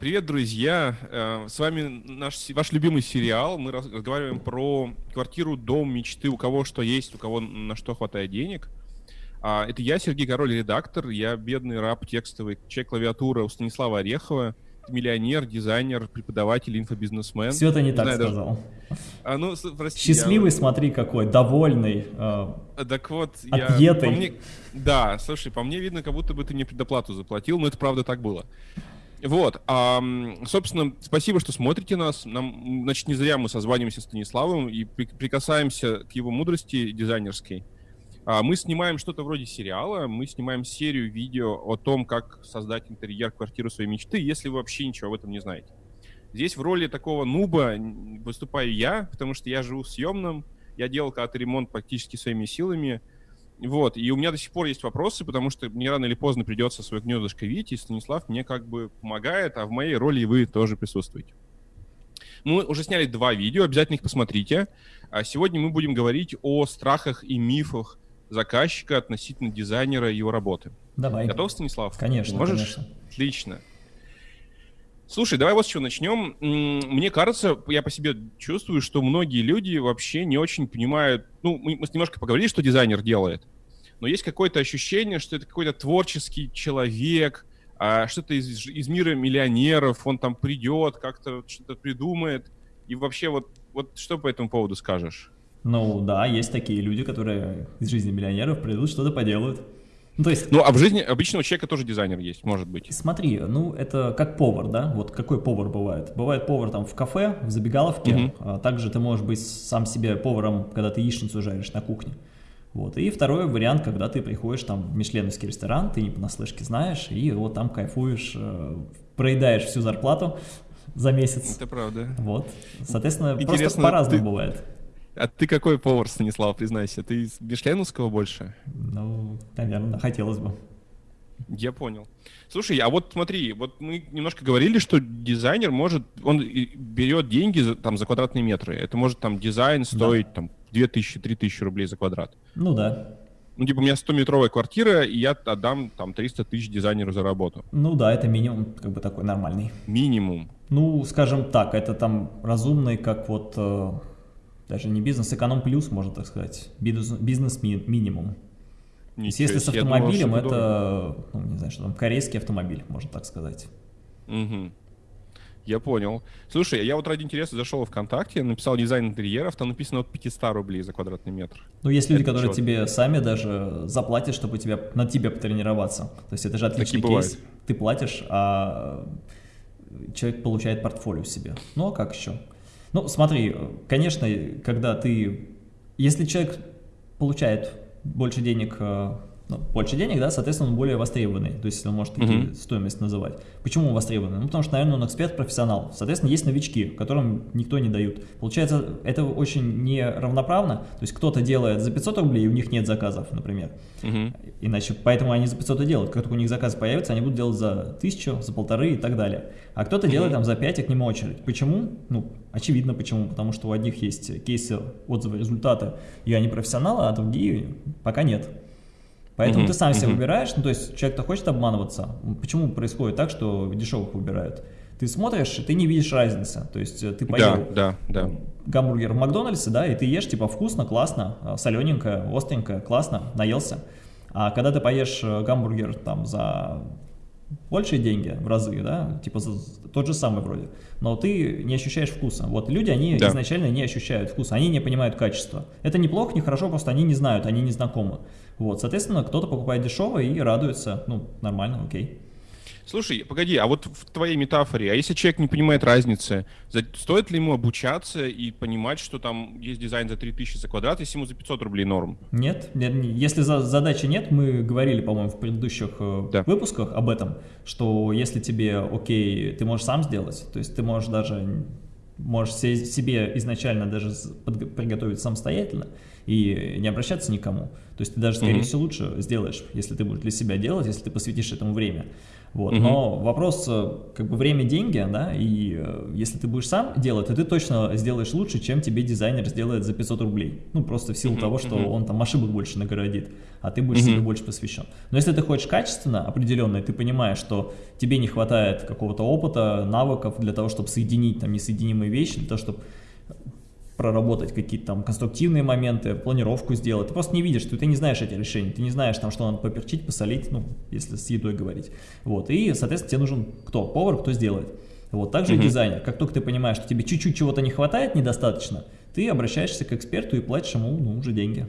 Привет, друзья! Э, с вами наш, ваш любимый сериал. Мы разговариваем про квартиру, дом, мечты, у кого что есть, у кого на что хватает денег. А, это я, Сергей Король, редактор. Я бедный раб текстовый, человек клавиатура у Станислава Орехова. Миллионер, дизайнер, преподаватель, инфобизнесмен. Все это не, не так знаю, сказал. Даже... А, ну, прости, Счастливый, я... смотри, какой, довольный, э, так вот, отъетый. я... По мне... Да, слушай, по мне видно, как будто бы ты мне предоплату заплатил, но это правда так было. Вот, а, собственно, спасибо, что смотрите нас. Нам, значит, не зря мы созваниваемся с Станиславом и при, прикасаемся к его мудрости дизайнерской. А, мы снимаем что-то вроде сериала, мы снимаем серию видео о том, как создать интерьер квартиры своей мечты, если вы вообще ничего об этом не знаете. Здесь в роли такого нуба выступаю я, потому что я живу в съемном, я делал когда-то ремонт практически своими силами, вот, и у меня до сих пор есть вопросы, потому что мне рано или поздно придется свое гнездышко видеть, и Станислав мне как бы помогает, а в моей роли вы тоже присутствуете. Мы уже сняли два видео, обязательно их посмотрите. А сегодня мы будем говорить о страхах и мифах заказчика относительно дизайнера и его работы. Давай. Готов, Станислав? Конечно, Можешь? конечно. Отлично. Слушай, давай вот с чего начнем. Мне кажется, я по себе чувствую, что многие люди вообще не очень понимают... Ну, мы немножко поговорили, что дизайнер делает, но есть какое-то ощущение, что это какой-то творческий человек, а что-то из, из мира миллионеров, он там придет, как-то что-то придумает. И вообще вот, вот что по этому поводу скажешь? Ну да, есть такие люди, которые из жизни миллионеров придут, что-то поделают. Ну, то есть... Ну, а в жизни обычного человека тоже дизайнер есть, может быть. Смотри, ну, это как повар, да? Вот какой повар бывает? Бывает повар там в кафе, в забегаловке. Угу. А также ты можешь быть сам себе поваром, когда ты яичницу жаришь на кухне. Вот. И второй вариант, когда ты приходишь там в мишленовский ресторан, ты не понаслышке знаешь, и вот там кайфуешь, э, проедаешь всю зарплату за месяц. Это правда. Вот. Соответственно, Интересно, просто по-разному ты... бывает. А ты какой повар, Станислав, признайся? Ты из Мишленовского больше? Ну, наверное, хотелось бы. Я понял. Слушай, а вот смотри, вот мы немножко говорили, что дизайнер может, он берет деньги за, там, за квадратные метры. Это может там дизайн стоить да. там 2000-3000 рублей за квадрат. Ну да. Ну, типа, у меня 100-метровая квартира, и я отдам там 300 тысяч дизайнеру за работу. Ну да, это минимум, как бы такой нормальный. Минимум? Ну, скажем так, это там разумный, как вот э, даже не бизнес, эконом плюс, можно так сказать, бизнес, бизнес ми, минимум. Есть если с автомобилем, думал, это, ну, не знаю, что там, корейский автомобиль, можно так сказать. Угу. Я понял. Слушай, я вот ради интереса зашел в ВКонтакте, написал дизайн интерьеров, там написано от 500 рублей за квадратный метр. Ну, есть люди, это которые тебе сами даже заплатят, чтобы тебя, на тебе потренироваться. То есть это же отличный Такие кейс. Бывают. Ты платишь, а человек получает портфолио себе. Ну, а как еще? Ну, смотри, конечно, когда ты... Если человек получает больше денег э, ну, больше денег, да, соответственно, он более востребованный, то есть он может такие mm -hmm. стоимость называть. Почему он востребованный? Ну, потому что, наверное, он эксперт, профессионал. Соответственно, есть новички, которым никто не дают. Получается, это очень неравноправно, то есть кто-то делает за 500 рублей, и у них нет заказов, например. Mm -hmm. Иначе, поэтому они за 500 и делают. Как только у них заказ появится, они будут делать за 1000, за полторы и так далее. А кто-то mm -hmm. делает там за 5, и к нему очередь. Почему? Ну, очевидно почему. Потому что у одних есть кейсы, отзывы, результаты, и они профессионалы, а другие пока нет. Поэтому угу, ты сам угу. себя выбираешь, ну то есть человек-то хочет обманываться. Почему происходит так, что дешевых выбирают? Ты смотришь, ты не видишь разницы. То есть э, ты поел да, да, да. гамбургер в Макдональдсе, да, и ты ешь, типа, вкусно, классно, э, солененькое, остренькое, классно, наелся. А когда ты поешь э, гамбургер там за большие деньги в разы, да, типа за, тот же самый вроде, но ты не ощущаешь вкуса. Вот люди, они да. изначально не ощущают вкуса, они не понимают качества. Это неплохо, не хорошо, просто они не знают, они не знакомы. Вот, соответственно, кто-то покупает дешево и радуется, ну, нормально, окей. Слушай, погоди, а вот в твоей метафоре, а если человек не понимает разницы, стоит ли ему обучаться и понимать, что там есть дизайн за 3000 за квадрат, если ему за 500 рублей норм? Нет, если за, задачи нет, мы говорили, по-моему, в предыдущих э, да. выпусках об этом, что если тебе окей, ты можешь сам сделать, то есть ты можешь даже можешь себе изначально даже приготовить самостоятельно, и не обращаться никому. То есть ты даже, скорее mm-hmm. всего, лучше сделаешь, если ты будешь для себя делать, если ты посвятишь этому время. Вот. Угу. Но вопрос, э, как бы время – деньги, да, и э, если ты будешь сам делать, то ты точно сделаешь лучше, чем тебе дизайнер сделает за 500 рублей. Ну, просто в силу угу. того, что угу. он там ошибок больше нагородит, а ты будешь угу. себе больше посвящен. Но если ты хочешь качественно, определенно, и ты понимаешь, что тебе не хватает какого-то опыта, навыков для того, чтобы соединить там несоединимые вещи, для того, чтобы проработать какие-то там конструктивные моменты, планировку сделать. Ты просто не видишь, что ты не знаешь эти решения, ты не знаешь, там, что надо поперчить, посолить, ну, если с едой говорить. Вот, и, соответственно, тебе нужен кто? Повар, кто сделает. Вот, также -hmm. и дизайнер. Как только ты понимаешь, что тебе чуть-чуть чего-то не хватает, недостаточно, ты обращаешься к эксперту и платишь ему, ну, уже деньги.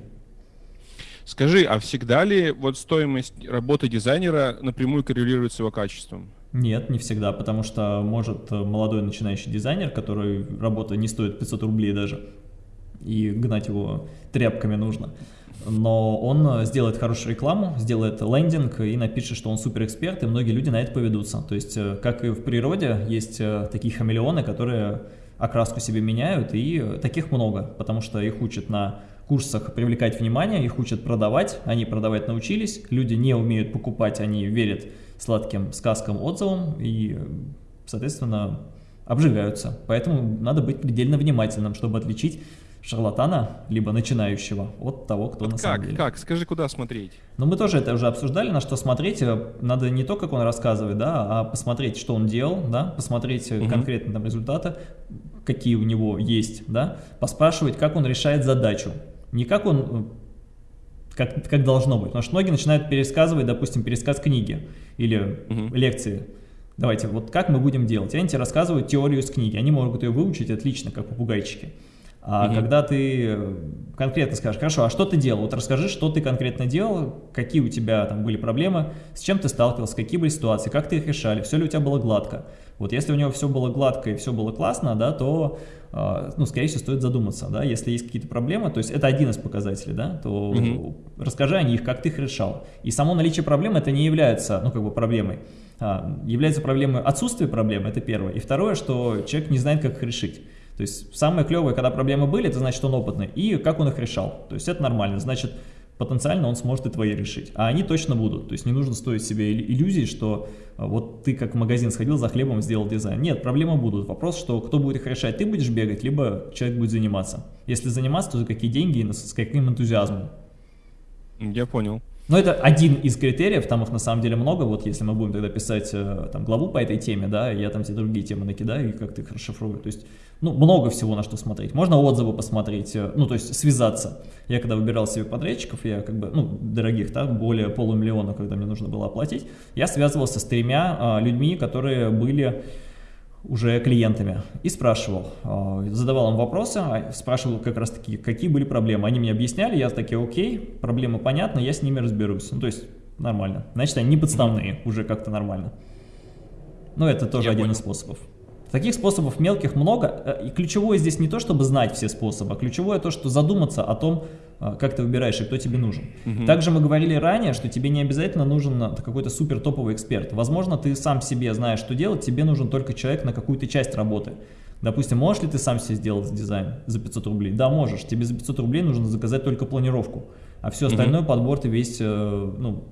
Скажи, а всегда ли вот стоимость работы дизайнера напрямую коррелирует с его качеством? Нет, не всегда, потому что может молодой начинающий дизайнер, который работа не стоит 500 рублей даже, и гнать его тряпками нужно, но он сделает хорошую рекламу, сделает лендинг и напишет, что он суперэксперт, и многие люди на это поведутся. То есть, э, как и в природе, есть э, такие хамелеоны, которые окраску себе меняют, и таких много, потому что их учат на курсах привлекать внимание, их учат продавать, они продавать научились, люди не умеют покупать, они верят сладким сказкам, отзывам и, соответственно, обжигаются. Поэтому надо быть предельно внимательным, чтобы отличить шарлатана, либо начинающего, от того, кто вот на как, самом деле. Как? Скажи, куда смотреть? Ну, мы тоже это уже обсуждали, на что смотреть. Надо не то, как он рассказывает, да, а посмотреть, что он делал, да, посмотреть угу. конкретно там результаты, какие у него есть, да, поспрашивать, как он решает задачу. Не как он как, как должно быть. Потому что многие начинают пересказывать, допустим, пересказ книги или угу. лекции. Давайте, вот как мы будем делать? они тебе рассказывают теорию из книги, они могут ее выучить отлично, как попугайчики. А угу. когда ты конкретно скажешь, хорошо, а что ты делал? Вот расскажи, что ты конкретно делал, какие у тебя там были проблемы, с чем ты сталкивался, какие были ситуации, как ты их решали, все ли у тебя было гладко. Вот если у него все было гладко и все было классно, да, то а, ну, скорее всего, стоит задуматься, да, если есть какие-то проблемы, то есть это один из показателей, да, то угу. расскажи о них, как ты их решал. И само наличие проблем это не является, ну, как бы проблемой, а, является проблемой отсутствие проблемы, это первое. И второе, что человек не знает, как их решить. То есть самое клевое, когда проблемы были, это значит, он опытный, и как он их решал. То есть это нормально, значит, потенциально он сможет и твои решить. А они точно будут. То есть не нужно стоить себе иллюзии, что а, вот ты как в магазин сходил за хлебом, сделал дизайн. Нет, проблемы будут. Вопрос, что кто будет их решать, ты будешь бегать, либо человек будет заниматься. Если заниматься, то за какие деньги и с каким энтузиазмом. Я понял. Но это один из критериев, там их на самом деле много, вот если мы будем тогда писать э, там, главу по этой теме, да, я там все другие темы накидаю и как-то их расшифрую, то есть, ну, много всего на что смотреть. Можно отзывы посмотреть, э, ну, то есть связаться. Я когда выбирал себе подрядчиков, я как бы, ну, дорогих, так, более полумиллиона, когда мне нужно было оплатить, я связывался с тремя а, людьми, которые были уже клиентами и спрашивал, а, задавал им вопросы, а, спрашивал как раз таки, какие были проблемы. Они мне объясняли, я такие, окей, проблемы понятны, я с ними разберусь. Ну, то есть нормально. Значит, они не подставные, уже как-то нормально. Но это тоже я один понял. из способов. Таких способов мелких много, э, и ключевое здесь не то, чтобы знать все способы, а ключевое то, что задуматься о том, э, как ты выбираешь и кто тебе нужен. Угу. Также мы говорили ранее, что тебе не обязательно нужен э, какой-то супер топовый эксперт. Возможно, ты сам себе знаешь, что делать, тебе нужен только человек на какую-то часть работы. Допустим, можешь ли ты сам себе сделать дизайн за 500 рублей? Да, можешь. Тебе за 500 рублей нужно заказать только планировку, а все остальное, угу. подбор ты весь, ну,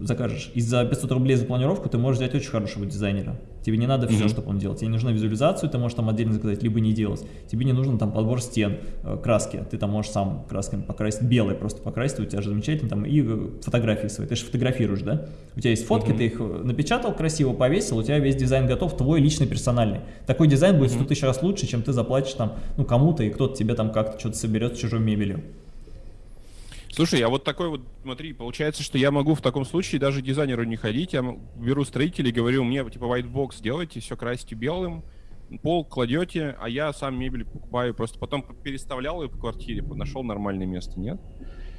закажешь. И за 500 рублей за планировку ты можешь взять очень хорошего дизайнера. Тебе не надо все, mm -hmm. чтобы он делал. Тебе не нужна визуализацию, ты можешь там отдельно заказать, либо не делать. Тебе не нужен там подбор стен, э, краски. Ты там можешь сам красками покрасить, белый просто покрасить, у тебя же замечательно там и э, фотографии свои. Ты же фотографируешь, да? У тебя есть фотки, mm -hmm. ты их э, напечатал красиво, повесил, у тебя весь дизайн готов, твой личный, персональный. Такой дизайн будет mm -hmm. 100 тысяч раз лучше, чем ты заплатишь там, ну, кому-то, и кто-то тебе там как-то что-то соберет с чужой мебелью. Слушай, а вот такой вот, смотри, получается, что я могу в таком случае даже дизайнеру не ходить, я беру строителей, говорю, мне типа white box сделайте, все красите белым, пол кладете, а я сам мебель покупаю, просто потом переставлял ее по квартире, нашел нормальное место, нет?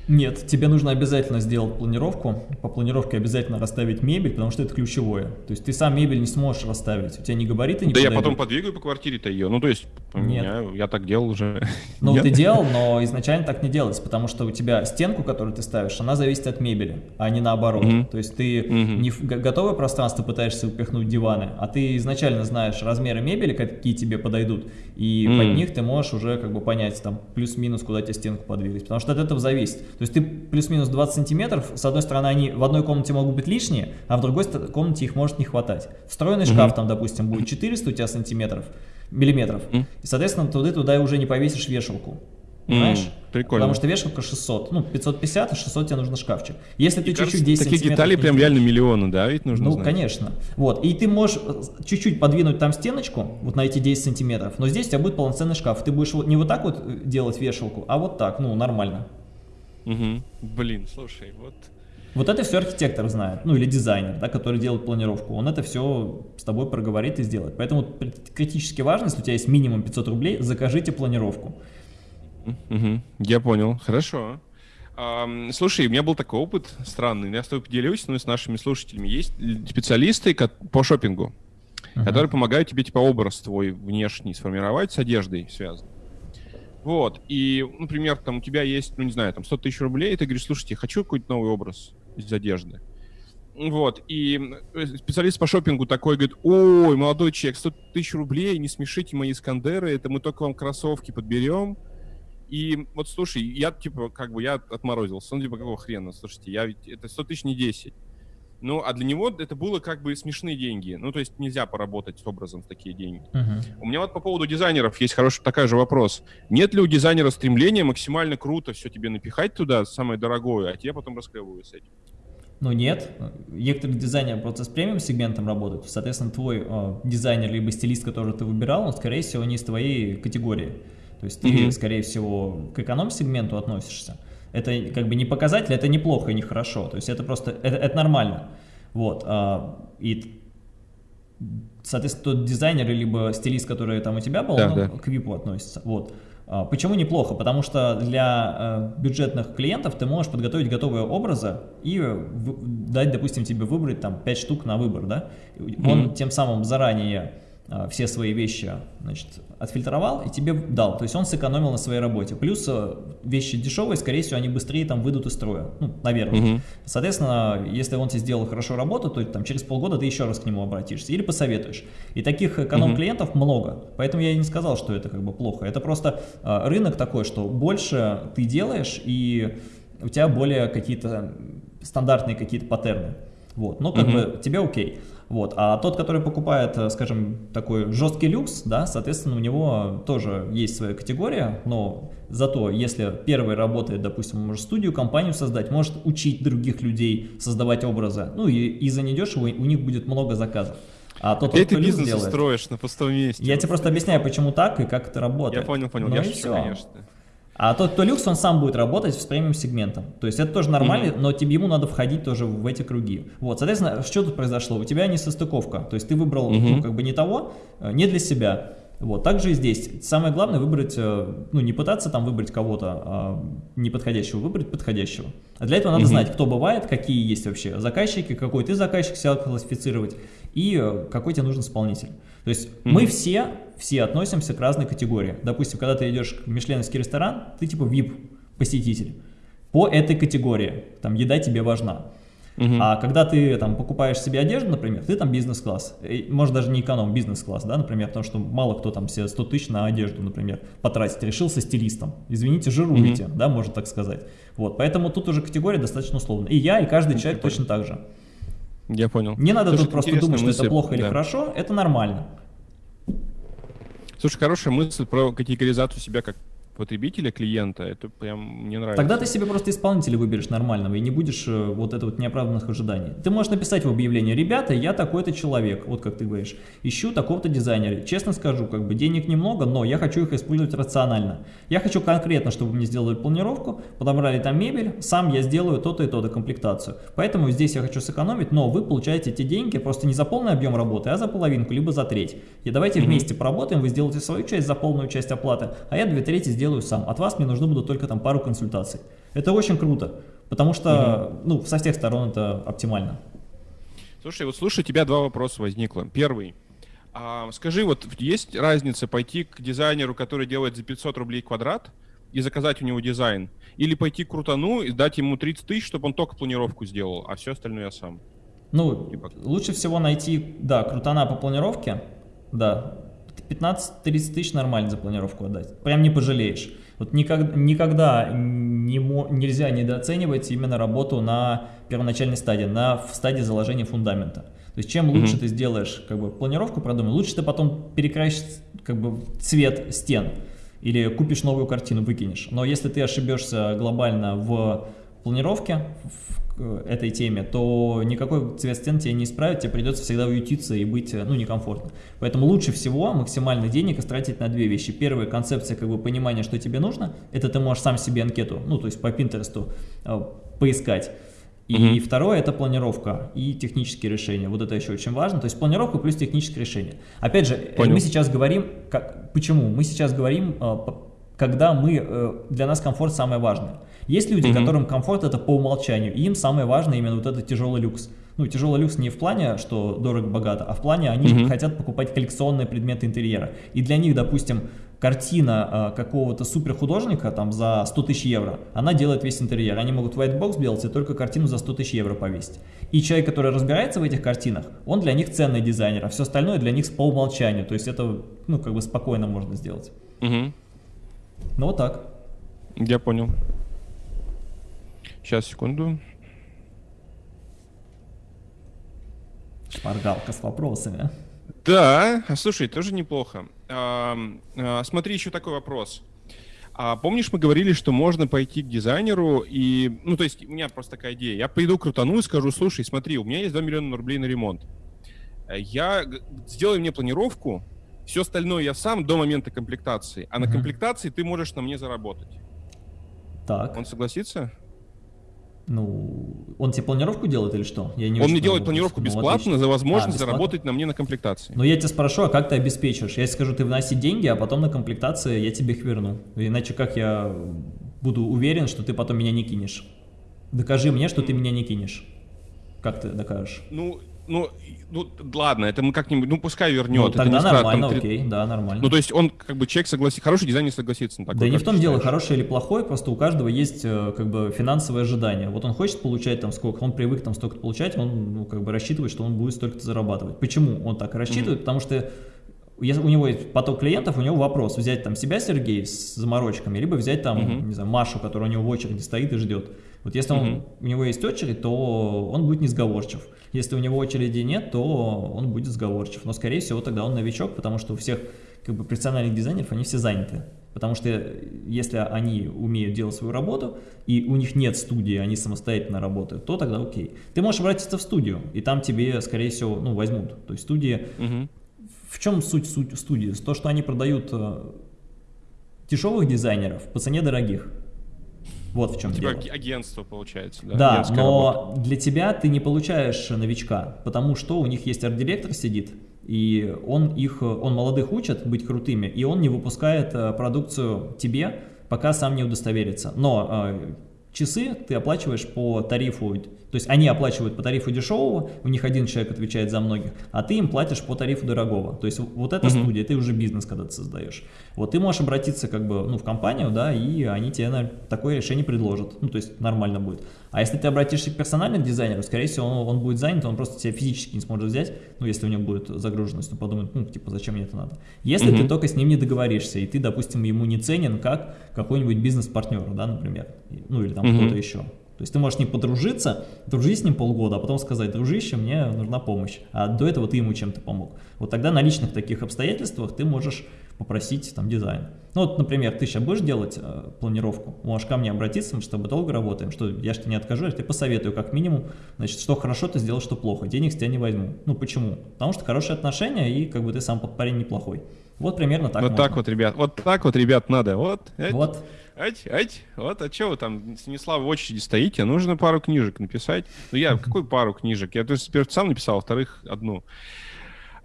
Нет, тебе нужно обязательно сделать планировку. По планировке обязательно расставить мебель, потому что это ключевое. То есть ты сам мебель не сможешь расставить. У тебя не габариты не Да подойдут. я потом подвигаю по квартире-то ее. Ну, то есть Нет. Я так делал уже. Ну, ты делал, но изначально так не делается, потому что у тебя стенку, которую ты ставишь, она зависит от мебели, а не наоборот. Угу. То есть ты угу. не в готовое пространство пытаешься упихнуть диваны, а ты изначально знаешь размеры мебели, какие тебе подойдут, и угу. под них ты можешь уже как бы понять, там, плюс-минус, куда тебе стенку подвигать, потому что от этого зависит. То есть ты плюс-минус 20 сантиметров, с одной стороны, они в одной комнате могут быть лишние, а в другой комнате их может не хватать. Встроенный угу. шкаф там, допустим, будет 400 у тебя сантиметров, миллиметров. И, соответственно, туда туда уже не повесишь вешалку. Понимаешь? Mm, прикольно. Потому что вешалка 600, ну 550, а 600 тебе нужно шкафчик. Если ты чуть-чуть 10 такие детали прям реально миллионы, да, ведь нужно Ну, знать. конечно. Вот, и ты можешь э, чуть-чуть подвинуть там стеночку, вот на эти 10 сантиметров, но здесь у тебя будет полноценный шкаф. Ты будешь не вот так вот э, делать вешалку, а вот так, ну, нормально. Угу. Блин, слушай, вот вот это все архитектор знает, ну или дизайнер, да, который делает планировку. Он это все с тобой проговорит и сделает. Поэтому критически важно, если у тебя есть минимум 500 рублей, закажите планировку. Угу, я понял, хорошо. А, слушай, у меня был такой опыт странный, я с тобой поделюсь, но и с нашими слушателями. Есть специалисты по шопингу, uh которые помогают тебе типа образ твой внешний сформировать с одеждой связан. Вот, и, например, там у тебя есть, ну, не знаю, там 100 тысяч рублей, и ты говоришь, слушайте, хочу какой-то новый образ из одежды. Вот, и э, специалист по шопингу такой говорит, ой, молодой человек, 100 тысяч рублей, не смешите мои Искандеры, это мы только вам кроссовки подберем. И вот, слушай, я, типа, как бы, я отморозился. Он, типа, какого хрена, слушайте, я ведь, это 100 тысяч не 10. Ну, а для него это было как бы смешные деньги. Ну, то есть нельзя поработать с образом в такие деньги. Uh-huh. У меня вот по поводу дизайнеров есть хороший такой же вопрос. Нет ли у дизайнера стремления максимально круто все тебе напихать туда, самое дорогое, а тебе потом расклевывают с этим? Ну нет, некоторые дизайнеры просто с премиум сегментом работают, соответственно, твой э, дизайнер либо стилист, который ты выбирал, он, скорее всего, не из твоей категории. То есть ты, mm-hmm. скорее всего, к эконом-сегменту относишься. Это как бы не показатель, это неплохо и нехорошо. То есть это просто, это, это нормально. Вот. А, и, соответственно, тот дизайнер, либо стилист, который там у тебя был, да, он да. к VIP относится. Вот. А, почему неплохо? Потому что для э, бюджетных клиентов ты можешь подготовить готовые образы и дать, допустим, тебе выбрать там 5 штук на выбор, да? Он mm -hmm. тем самым заранее а, все свои вещи значит, отфильтровал и тебе дал. То есть он сэкономил на своей работе. Плюс э, вещи дешевые, скорее всего, они быстрее там выйдут из строя. Ну, наверное. Угу. Соответственно, если он тебе сделал хорошо работу, то там через полгода ты еще раз к нему обратишься или посоветуешь. И таких эконом-клиентов угу. много. Поэтому я и не сказал, что это как бы плохо. Это просто э, рынок такой, что больше ты делаешь и у тебя более какие-то стандартные какие-то паттерны. Вот, но как угу. бы тебе окей. Вот. А тот, который покупает, э, скажем, такой жесткий люкс, да, соответственно, у него тоже есть своя категория, но зато, если первый работает, допустим, может студию, компанию создать, может учить других людей создавать образы, ну и, и за недешево у них будет много заказов. А тот, Где ты бизнес делает, строишь на пустом месте? Я тебе просто объясняю, почему так и как это работает. Я понял, понял, ну я шучу, конечно. А тот, кто люкс, он сам будет работать с премиум сегментом. То есть это тоже нормально, mm -hmm. но тебе ему надо входить тоже в эти круги. Вот, соответственно, что тут произошло? У тебя не состыковка. То есть ты выбрал, mm -hmm. ну, как бы не того, э, не для себя. Вот, также и здесь. Самое главное выбрать, э, ну, не пытаться там выбрать кого-то а неподходящего, выбрать подходящего. А для этого надо mm -hmm. знать, кто бывает, какие есть вообще заказчики, какой ты заказчик себя классифицировать и э, какой тебе нужен исполнитель. То есть mm -hmm. мы все, все относимся к разной категории. Допустим, когда ты идешь в мишленовский ресторан, ты типа VIP-посетитель по этой категории, там еда тебе важна. Угу. А когда ты там покупаешь себе одежду, например, ты там бизнес-класс, может даже не эконом, бизнес-класс, да, например, потому что мало кто там себе 100 тысяч на одежду, например, потратить, решил со стилистом, извините, жируете, угу. да, можно так сказать. Вот, поэтому тут уже категория достаточно условная. И я, и каждый человек точно так же. Я понял. Не надо Слушай, тут просто думать, мысль, что это плохо да. или хорошо, это нормально. Слушай, хорошая мысль про категоризацию себя как потребителя, клиента, это прям мне нравится. Тогда ты себе просто исполнителя выберешь нормального и не будешь э, вот это вот неоправданных ожиданий. Ты можешь написать в объявлении, ребята, я такой-то человек, вот как ты говоришь, ищу такого-то дизайнера. Честно скажу, как бы денег немного, но я хочу их использовать рационально. Я хочу конкретно, чтобы мне сделали планировку, подобрали там мебель, сам я сделаю то-то и то-то комплектацию. Поэтому здесь я хочу сэкономить, но вы получаете эти деньги просто не за полный объем работы, а за половинку, либо за треть. И давайте mm -hmm. вместе поработаем, вы сделаете свою часть за полную часть оплаты, а я две трети сделаю сделаю сам. От вас мне нужны будут только там пару консультаций. Это очень круто, потому что угу. ну, со всех сторон это оптимально. Слушай, вот слушай, у тебя два вопроса возникло. Первый. А, скажи, вот есть разница пойти к дизайнеру, который делает за 500 рублей квадрат, и заказать у него дизайн, или пойти к крутану и дать ему 30 тысяч, чтобы он только планировку сделал, а все остальное я сам? Ну, типа... лучше всего найти, да, крутана по планировке, да, 15-30 тысяч нормально за планировку отдать, прям не пожалеешь. Вот никогда, никогда не, нельзя недооценивать именно работу на первоначальной стадии, на в стадии заложения фундамента. То есть чем лучше mm -hmm. ты сделаешь как бы планировку продумай, лучше ты потом перекрасишь как бы цвет стен или купишь новую картину, выкинешь. Но если ты ошибешься глобально в планировке, в этой теме, то никакой цвет стен тебе не исправит, тебе придется всегда уютиться и быть, ну, некомфортно. Поэтому лучше всего максимально денег истратить на две вещи. Первая концепция, как бы, понимания, что тебе нужно, это ты можешь сам себе анкету, ну, то есть по Пинтересту э, поискать. И mm -hmm. второе это планировка и технические решения. Вот это еще очень важно. То есть планировка плюс технические решения. Опять же, Понял. мы сейчас говорим, как, почему? Мы сейчас говорим, э, когда мы, э, для нас комфорт самое важное. Есть люди, mm -hmm. которым комфорт это по умолчанию, и им самое важное именно вот этот тяжелый люкс. Ну, тяжелый люкс не в плане, что дорого-богато, а в плане они mm -hmm. хотят покупать коллекционные предметы интерьера. И для них, допустим, картина э, какого-то суперхудожника там за 100 тысяч евро, она делает весь интерьер. Они могут white box сделать и только картину за 100 тысяч евро повесить. И человек, который разбирается в этих картинах, он для них ценный дизайнер, а все остальное для них по умолчанию. То есть это, ну, как бы спокойно можно сделать. Угу. Ну, вот так. Я понял. Сейчас, секунду. Шпаргалка с вопросами. Да, слушай, тоже неплохо. А, а, смотри, еще такой вопрос. А помнишь, мы говорили, что можно пойти к дизайнеру и... Ну, то есть у меня просто такая идея. Я пойду крутану и скажу, слушай, смотри, у меня есть 2 миллиона рублей на ремонт. Я... Сделай мне планировку, все остальное я сам до момента комплектации. А на комплектации ты можешь на мне заработать. Так. Он согласится? Ну, он тебе планировку делает или что? Я не он мне делает планировку ну, бесплатно за возможность а, заработать на мне на комплектации. Но я тебя спрошу, а как ты обеспечиваешь? Я скажу, ты вноси деньги, а потом на комплектации я тебе их верну. Иначе как я буду уверен, что ты потом меня не кинешь? Докажи мне, что ты меня не кинешь. Как ты докажешь? Ну, ну, ну, ладно, это мы как-нибудь, ну, пускай вернет. Ну, тогда это нормально, там, окей, да, нормально. Ну, то есть он, как бы, человек согласится, хороший дизайнер согласится на такое. Да не в том дело, хороший или плохой, просто у каждого есть, э, как бы, финансовые ожидания. Вот он хочет получать там сколько, он привык там столько получать, он, ну, как бы, рассчитывает, что он будет столько зарабатывать. Почему он так рассчитывает? Mm -hmm. Потому что если у него есть поток клиентов, у него вопрос, взять там себя, Сергей, с заморочками, либо взять там, uh -huh. не знаю, Машу, которая у него в очереди стоит и ждет. Вот если он, у него есть очередь, то он будет несговорчив. Если у него очереди нет, то он будет сговорчив. Но, скорее всего, тогда он новичок, потому что у всех как бы профессиональных дизайнеров они все заняты. Потому что если они умеют делать свою работу, и у них нет студии, они самостоятельно работают, то тогда окей. Ты можешь обратиться в студию, и там тебе, скорее всего, ну, возьмут. То есть студии... Угу. В чем суть, суть студии? То, что они продают э, дешевых дизайнеров по цене дорогих. Вот в чем типа дело. агентство получается, да? Да, но работа. для тебя ты не получаешь новичка, потому что у них есть арт-директор сидит, и он их, он молодых учит быть крутыми, и он не выпускает э, продукцию тебе, пока сам не удостоверится. Но э, часы ты оплачиваешь по тарифу то есть они оплачивают по тарифу дешевого, у них один человек отвечает за многих, а ты им платишь по тарифу дорогого. То есть вот эта -huh. студия, ты уже бизнес когда ты создаешь. Вот ты можешь обратиться как бы ну, в компанию, да, и они тебе на такое решение предложат. Ну, то есть нормально будет. А если ты обратишься к персональному дизайнеру, скорее всего, он, он будет занят, он просто тебя физически не сможет взять, ну, если у него будет загруженность, он подумает, ну, типа, зачем мне это надо. Если -huh. ты только с ним не договоришься, и ты, допустим, ему не ценен как какой-нибудь бизнес-партнер, да, например, ну, или там -huh. кто-то еще. То есть ты можешь с ним подружиться, дружить с ним полгода, а потом сказать, дружище, мне нужна помощь. А до этого ты ему чем-то помог. Вот тогда на личных таких обстоятельствах ты можешь попросить там дизайн. Ну вот, например, ты сейчас будешь делать э, планировку, можешь ко мне обратиться, мы с тобой долго работаем, что я же тебе не откажу, я тебе посоветую как минимум, значит, что хорошо ты сделал, что плохо, денег с тебя не возьму. Ну почему? Потому что хорошие отношения и как бы ты сам парень неплохой. Вот примерно так Вот можно. так вот, ребят, вот так вот, ребят, надо, вот. Вот. Ать, ать, вот, а что вы там, Станислав, в очереди стоите? Нужно пару книжек написать. Ну, я, какой пару книжек? Я, то есть, во сам написал, во-вторых, одну.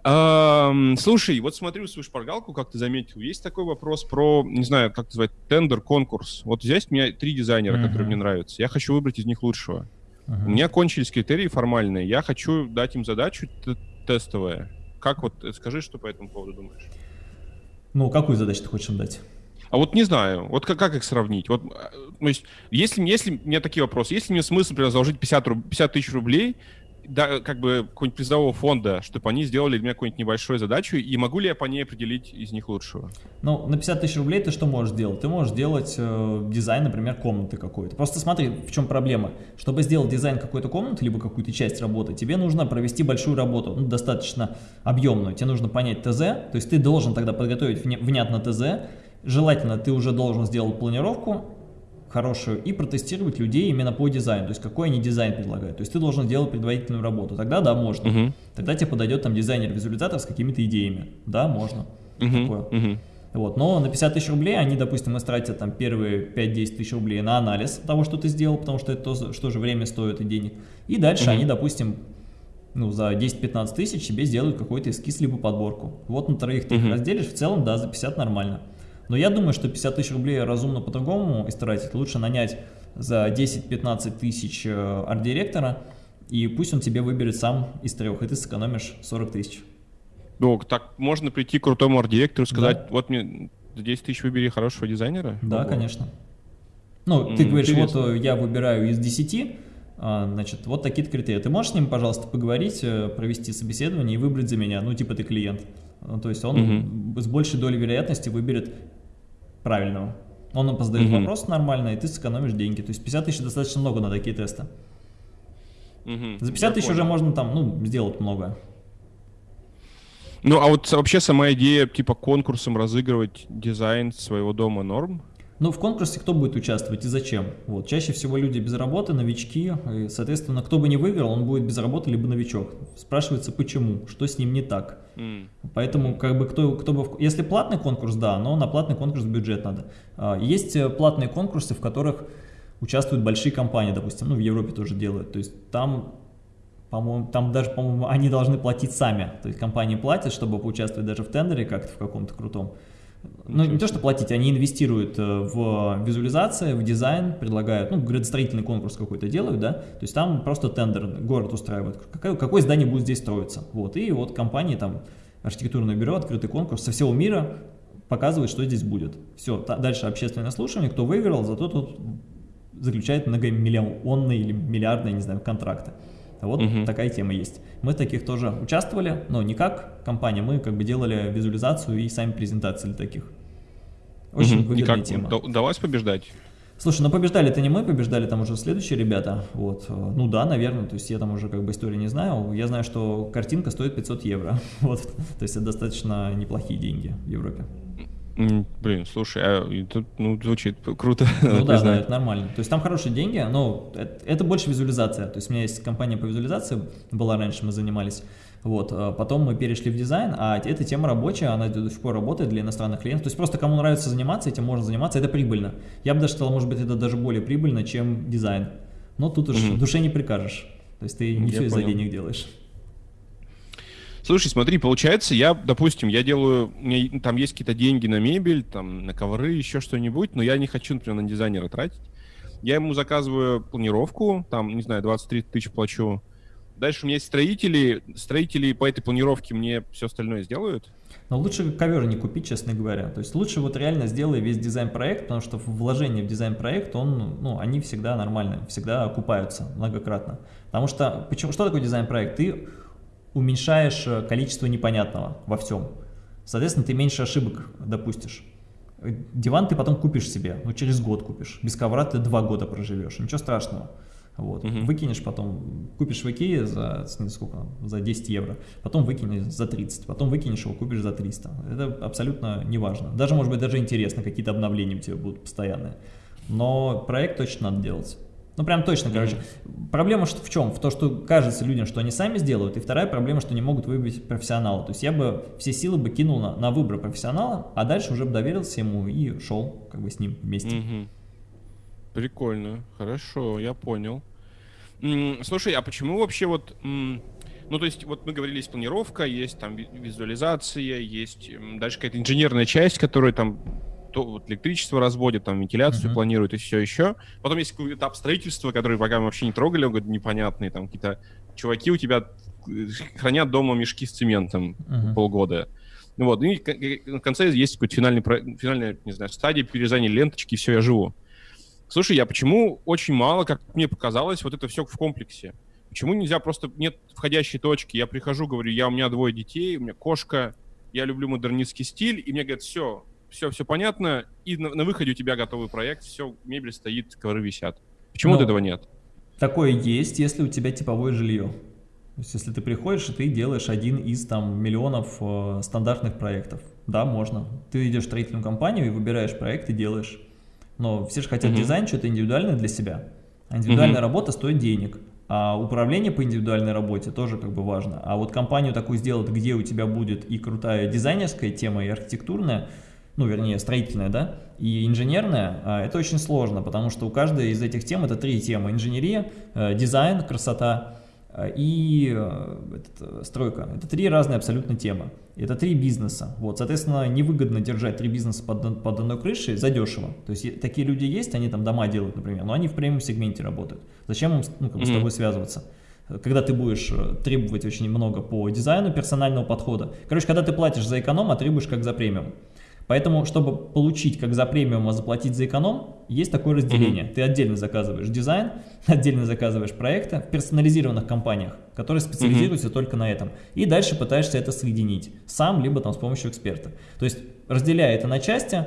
Um, слушай, вот смотрю свою шпаргалку, как ты заметил, есть такой вопрос про, не знаю, как называть, тендер, конкурс. Вот здесь у меня три дизайнера, uh-huh. которые мне нравятся. Я хочу выбрать из них лучшего. Uh-huh. У меня кончились критерии формальные. Я хочу дать им задачу тестовая Как вот, э, скажи, что по этому поводу думаешь? Ну, какую задачу ты хочешь им дать? А вот не знаю, вот как, как их сравнить? Вот, э, то есть, если, если у меня такие вопросы, если мне смысл, например, заложить 50, 50 тысяч рублей, да, как бы какого-нибудь призового фонда, чтобы они сделали для меня какую-нибудь небольшую задачу, и могу ли я по ней определить из них лучшего? Ну, на 50 тысяч рублей ты что можешь сделать? Ты можешь сделать э, дизайн, например, комнаты какой-то. Просто смотри, в чем проблема. Чтобы сделать дизайн какой-то комнаты, либо какую-то часть работы, тебе нужно провести большую работу, ну, достаточно объемную. Тебе нужно понять ТЗ, то есть ты должен тогда подготовить внятно ТЗ, Желательно ты уже должен сделать планировку, хорошую и протестировать людей именно по дизайну, то есть какой они дизайн предлагают. То есть ты должен делать предварительную работу. Тогда да, можно. Угу. Тогда тебе подойдет там дизайнер-визуализатор с какими-то идеями. Да, можно. Угу. Такое. Угу. Вот. Но на 50 тысяч рублей они, допустим, истратят там первые 5-10 тысяч рублей на анализ того, что ты сделал, потому что это то, что же время стоит и денег. И дальше угу. они, допустим, ну, за 10-15 тысяч себе сделают какой-то эскиз либо подборку. Вот на троих ты угу. их разделишь, в целом, да, за 50 нормально. Но я думаю, что 50 тысяч рублей разумно по-другому истратить. Лучше нанять за 10-15 тысяч э, арт-директора, и пусть он тебе выберет сам из трех, и ты сэкономишь 40 тысяч. Ну, так можно прийти к крутому арт-директору и сказать, да. вот мне за 10 тысяч выбери хорошего дизайнера? Да, Ого. конечно. Ну, ты mm, говоришь, интересно. вот э, я выбираю из 10, а, значит, вот такие-то критерии. Ты можешь с ним, пожалуйста, поговорить, э, провести собеседование и выбрать за меня, ну, типа ты клиент. Ну, то есть он угу. с большей долей вероятности выберет правильного. Он нам задает угу. вопрос нормально, и ты сэкономишь деньги. То есть 50 тысяч достаточно много на такие тесты. Угу. За 50 тысяч уже можно там, ну, сделать много. Ну, а вот вообще сама идея, типа, конкурсом разыгрывать дизайн своего дома норм? Ну, в конкурсе кто будет участвовать и зачем? Вот, чаще всего люди без работы, новички, и, соответственно, кто бы не выиграл, он будет без работы, либо новичок. Спрашивается, почему, что с ним не так. Mm. Поэтому, как бы, кто, кто бы... Если платный конкурс, да, но на платный конкурс бюджет надо. А, есть э, платные конкурсы, в которых участвуют большие компании, допустим, ну, в Европе тоже делают. То есть там по-моему, там даже, по-моему, они должны платить сами. То есть компании платят, чтобы поучаствовать даже в тендере как-то в каком-то крутом. Ну, не то, что платить, они инвестируют э, в визуализацию, в дизайн, предлагают, ну, градостроительный конкурс какой-то делают, да, то есть там просто тендер, город устраивает, какое, какое здание будет здесь строиться, вот, и вот компании там, архитектурное бюро, открытый конкурс со всего мира показывает, что здесь будет. Все, дальше общественное слушание, кто выиграл, зато тут заключает многомиллионные или миллиардные, не знаю, контракты. Вот угу. такая тема есть. Мы таких тоже участвовали, но не как компания, мы как бы делали визуализацию и сами презентации для таких. Очень угу. выгодная и как, тема. Удалось побеждать? Слушай, ну побеждали это не мы, побеждали там уже следующие ребята. Вот. Ну да, наверное, то есть я там уже как бы истории не знаю. Я знаю, что картинка стоит 500 евро. Вот. То есть это достаточно неплохие деньги в Европе. Блин, слушай, а это ну, звучит круто. Ну да, да, это нормально. То есть там хорошие деньги, но это, это больше визуализация. То есть у меня есть компания по визуализации, была раньше, мы занимались. Вот, а потом мы перешли в дизайн, а эта тема рабочая, она до сих пор работает для иностранных клиентов. То есть просто кому нравится заниматься, этим можно заниматься, это прибыльно. Я бы даже сказал, может быть, это даже более прибыльно, чем дизайн. Но тут уж угу. душе не прикажешь. То есть ты не Я все из-за денег делаешь. Слушай, смотри, получается, я, допустим, я делаю, у там есть какие-то деньги на мебель, там, на ковры, еще что-нибудь, но я не хочу, например, на дизайнера тратить. Я ему заказываю планировку, там, не знаю, 23 тысячи плачу. Дальше у меня есть строители, строители по этой планировке мне все остальное сделают. Но лучше ковер не купить, честно говоря. То есть лучше вот реально сделай весь дизайн-проект, потому что вложение в дизайн-проект, он, ну, они всегда нормальные, всегда окупаются многократно. Потому что, почему, что такое дизайн-проект? Ты уменьшаешь э, количество непонятного во всем. Соответственно, ты меньше ошибок допустишь. Диван ты потом купишь себе, ну через год купишь. Без ковра ты два года проживешь, ничего страшного. Вот. Угу. Выкинешь потом, купишь в Икее за, сколько, за 10 евро, потом выкинешь за 30, потом выкинешь его, купишь за 300. Это абсолютно не важно. Даже, может быть, даже интересно, какие-то обновления у тебя будут постоянные. Но проект точно надо делать. Ну, прям точно, короче. Проблема что в чем? В том, что кажется людям, что они сами сделают, и вторая проблема, что не могут выбрать профессионала. То есть я бы все силы бы кинул на, на выбор профессионала, а дальше уже бы доверился ему и шел как бы с ним вместе. Угу. Прикольно, хорошо, я понял. Слушай, а почему вообще вот... Ну, то есть, вот мы говорили, есть планировка, есть там визуализация, есть дальше какая-то инженерная часть, которая там то вот электричество разводит, там вентиляцию uh-huh. планирует и все еще. Потом есть какой-то этап строительства, который пока мы вообще не трогали, он говорит, непонятные, там какие-то чуваки у тебя хранят дома мешки с цементом uh-huh. полгода. Вот, и в конце есть какой-то финальный, финальная, не знаю, стадия перерезания ленточки, и все, я живу. Слушай, я почему очень мало, как мне показалось, вот это все в комплексе? Почему нельзя просто, нет входящей точки, я прихожу, говорю, я, у меня двое детей, у меня кошка, я люблю модернистский стиль, и мне говорят, все, все, все понятно, и на, на выходе у тебя готовый проект, все, мебель стоит, ковры висят. Почему вот этого нет? Такое есть, если у тебя типовое жилье. То есть, если ты приходишь, и ты делаешь один из там миллионов э, стандартных проектов. Да, можно. Ты идешь в строительную компанию и выбираешь проект и делаешь. Но все же хотят mm -hmm. дизайн, что-то индивидуальное для себя. А индивидуальная mm -hmm. работа стоит денег. А управление по индивидуальной работе тоже как бы важно. А вот компанию такую сделать, где у тебя будет и крутая дизайнерская тема, и архитектурная, ну, вернее, строительная, да, и инженерная, а, это очень сложно, потому что у каждой из этих тем это три темы. Инженерия, э, дизайн, красота Э, и э, этот, стройка. Это три разные абсолютно темы. Это три бизнеса. Вот, соответственно, невыгодно держать три бизнеса под, под одной крышей задешево. То есть такие люди есть, они там дома делают, например, но они в премиум-сегменте работают. Зачем им ну, как бы, с тобой связываться? Когда ты будешь требовать очень много по дизайну персонального подхода. Короче, когда ты платишь за эконом, а требуешь как за премиум. Поэтому, чтобы получить как за премиум, а заплатить за эконом, есть такое разделение. -hmm. Ты отдельно заказываешь дизайн, отдельно заказываешь проекты в персонализированных компаниях, которые специализируются -hmm. только на этом. И дальше пытаешься это соединить сам, либо там с помощью эксперта. То есть, разделяя это на части,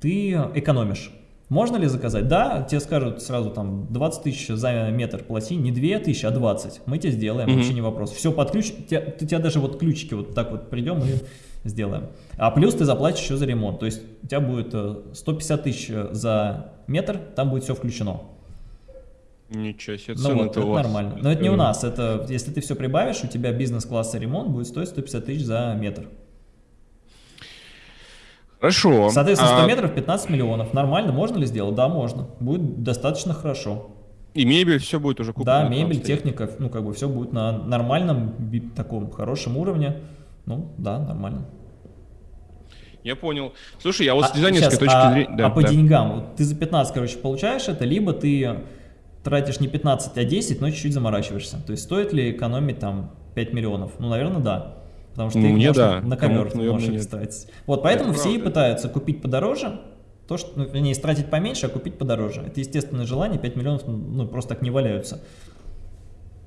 ты экономишь. Можно ли заказать? Да, тебе скажут сразу там 20 тысяч за метр плати, не 2 тысячи, а 20. Мы тебе сделаем, mm -hmm. вообще не вопрос. Все под ключ, у тебя, тебя даже вот ключики вот так вот придем и сделаем. А плюс ты заплатишь еще за ремонт. То есть у тебя будет 150 э, тысяч э, за метр, там будет все включено. Ничего себе, ну вот, это у вас. нормально. Но это не у нас, это если ты все прибавишь, у тебя бизнес-класса ремонт будет стоить 150 тысяч за метр. Хорошо. Соответственно, 100 а... метров 15 миллионов. Нормально, можно ли сделать? Да, можно. Будет достаточно хорошо. И мебель, все будет уже куплено? Да, мебель, техника, ну как бы все будет на нормальном, таком хорошем уровне. Ну, да, нормально. Я понял. Слушай, я вот а, с дизайнерской сейчас, точки а, зрения... Да, а по да. деньгам, вот ты за 15, короче, получаешь это, либо ты тратишь не 15, а 10, но чуть-чуть заморачиваешься. То есть стоит ли экономить там 5 миллионов? Ну, наверное, да. Потому что ну, их мне да. на ковер ты можешь их тратить. Вот, поэтому это все правда. и пытаются купить подороже, то, что, ну, не тратить поменьше, а купить подороже. Это естественное желание, 5 миллионов ну, просто так не валяются.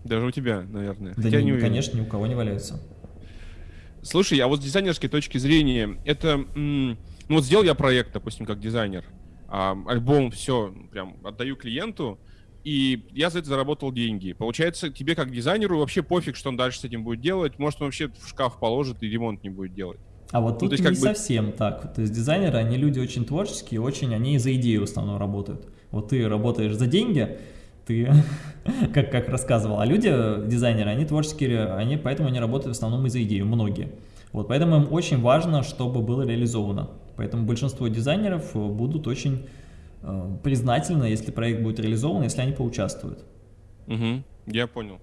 Даже у тебя, наверное. Да Хотя не, не конечно, ни у кого не валяются. Слушай, а вот с дизайнерской точки зрения, это, ну вот сделал я проект, допустим, как дизайнер, а, альбом, все, прям отдаю клиенту, и я за это заработал деньги. Получается, тебе как дизайнеру вообще пофиг, что он дальше с этим будет делать, может он вообще в шкаф положит и ремонт не будет делать. А вот ну, тут ну, не бы... совсем так. То есть дизайнеры, они люди очень творческие, очень, они за идею в основном работают. Вот ты работаешь за деньги, ты, как, как рассказывал, а люди, дизайнеры, они творческие, они, поэтому они работают в основном из-за идеи, многие. Вот, поэтому им очень важно, чтобы было реализовано. Поэтому большинство дизайнеров будут очень э, признательны, если проект будет реализован, если они поучаствуют. Угу, я понял.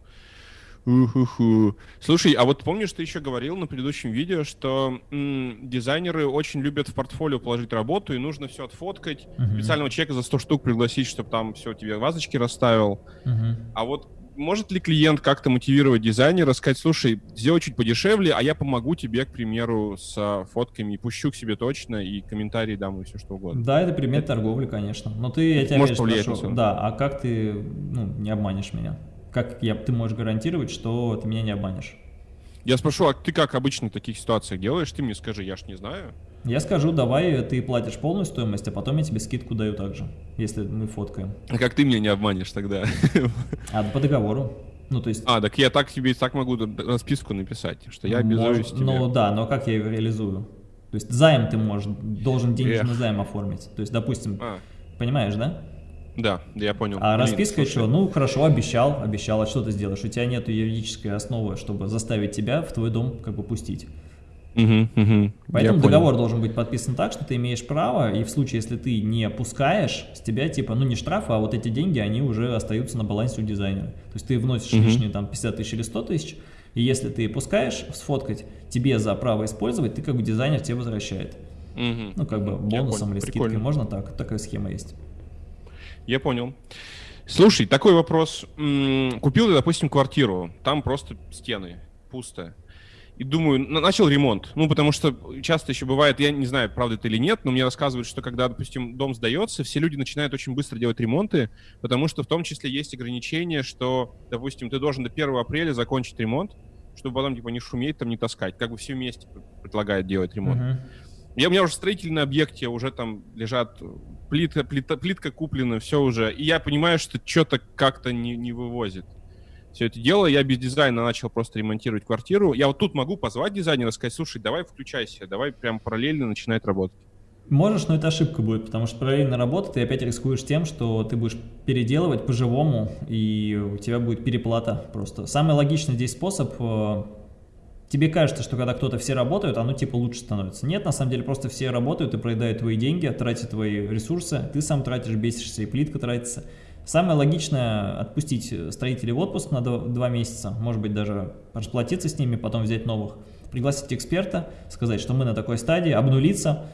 Уху-ху. Слушай, а вот помнишь, ты еще говорил на предыдущем видео, что м, дизайнеры очень любят в портфолио положить работу, и нужно все отфоткать, uh-huh. специального человека за 100 штук пригласить, чтобы там все тебе вазочки расставил. Uh-huh. А вот может ли клиент как-то мотивировать дизайнера, сказать, слушай, сделай чуть подешевле, а я помогу тебе, к примеру, с фотками, пущу к себе точно, и комментарии дам, и все что угодно. Да, это пример это... торговли, конечно. Но ты, я тебя Может повлиять спрошу, да, а как ты ну, не обманешь меня? Как я, ты можешь гарантировать, что ты меня не обманешь? Я спрошу, а ты как обычно в таких ситуациях делаешь? Ты мне скажи, я ж не знаю. Я скажу, давай ты платишь полную стоимость, а потом я тебе скидку даю также, если мы фоткаем. А как ты меня не обманешь тогда? А, по договору. Ну, то есть... А, так я так тебе так могу расписку написать, что я обязуюсь тебе. Ну да, но как я ее реализую? То есть займ ты можешь, должен денежный Эх. займ оформить. То есть, допустим, а. понимаешь, да? Да, я понял. А Блин, расписка еще, ну хорошо, обещал, обещал, а что ты сделаешь? У тебя нет юридической основы, чтобы заставить тебя в твой дом как бы пустить. Угу, угу, Поэтому договор должен быть подписан так, что ты имеешь право, и в случае, если ты не пускаешь, с тебя типа, ну не штраф, а вот эти деньги, они уже остаются на балансе у дизайнера. То есть ты вносишь угу. лишние там 50 тысяч или 100 тысяч, и если ты пускаешь сфоткать, тебе за право использовать, ты как бы дизайнер тебе возвращает. Угу. Ну как бы бонусом или скидкой, можно так, такая схема есть. Я понял. Слушай, такой вопрос. Купил я, допустим, квартиру, там просто стены, пусто. И думаю, начал ремонт. Ну, потому что часто еще бывает, я не знаю, правда это или нет, но мне рассказывают, что когда, допустим, дом сдается, все люди начинают очень быстро делать ремонты, потому что в том числе есть ограничение, что, допустим, ты должен до 1 апреля закончить ремонт, чтобы потом, типа, не шуметь, там, не таскать. Как бы все вместе предлагают делать ремонт. Uh-huh. Я, у меня уже строительный объекте, уже там лежат плитка, плита, плитка куплена, все уже. И я понимаю, что что-то как-то не, не вывозит все это дело. Я без дизайна начал просто ремонтировать квартиру. Я вот тут могу позвать дизайнера, сказать, слушай, давай включайся, давай прям параллельно начинать работать. Можешь, но это ошибка будет, потому что параллельно работа, ты опять рискуешь тем, что ты будешь переделывать по-живому, и у тебя будет переплата просто. Самый логичный здесь способ э, тебе кажется, что когда кто-то все работают, оно типа лучше становится. Нет, на самом деле просто все работают и проедают твои деньги, тратят твои ресурсы, ты сам тратишь, бесишься, и плитка тратится. Самое логичное отпустить строителей в отпуск на два месяца, может быть даже расплатиться с ними, потом взять новых, пригласить эксперта, сказать, что мы на такой стадии, обнулиться,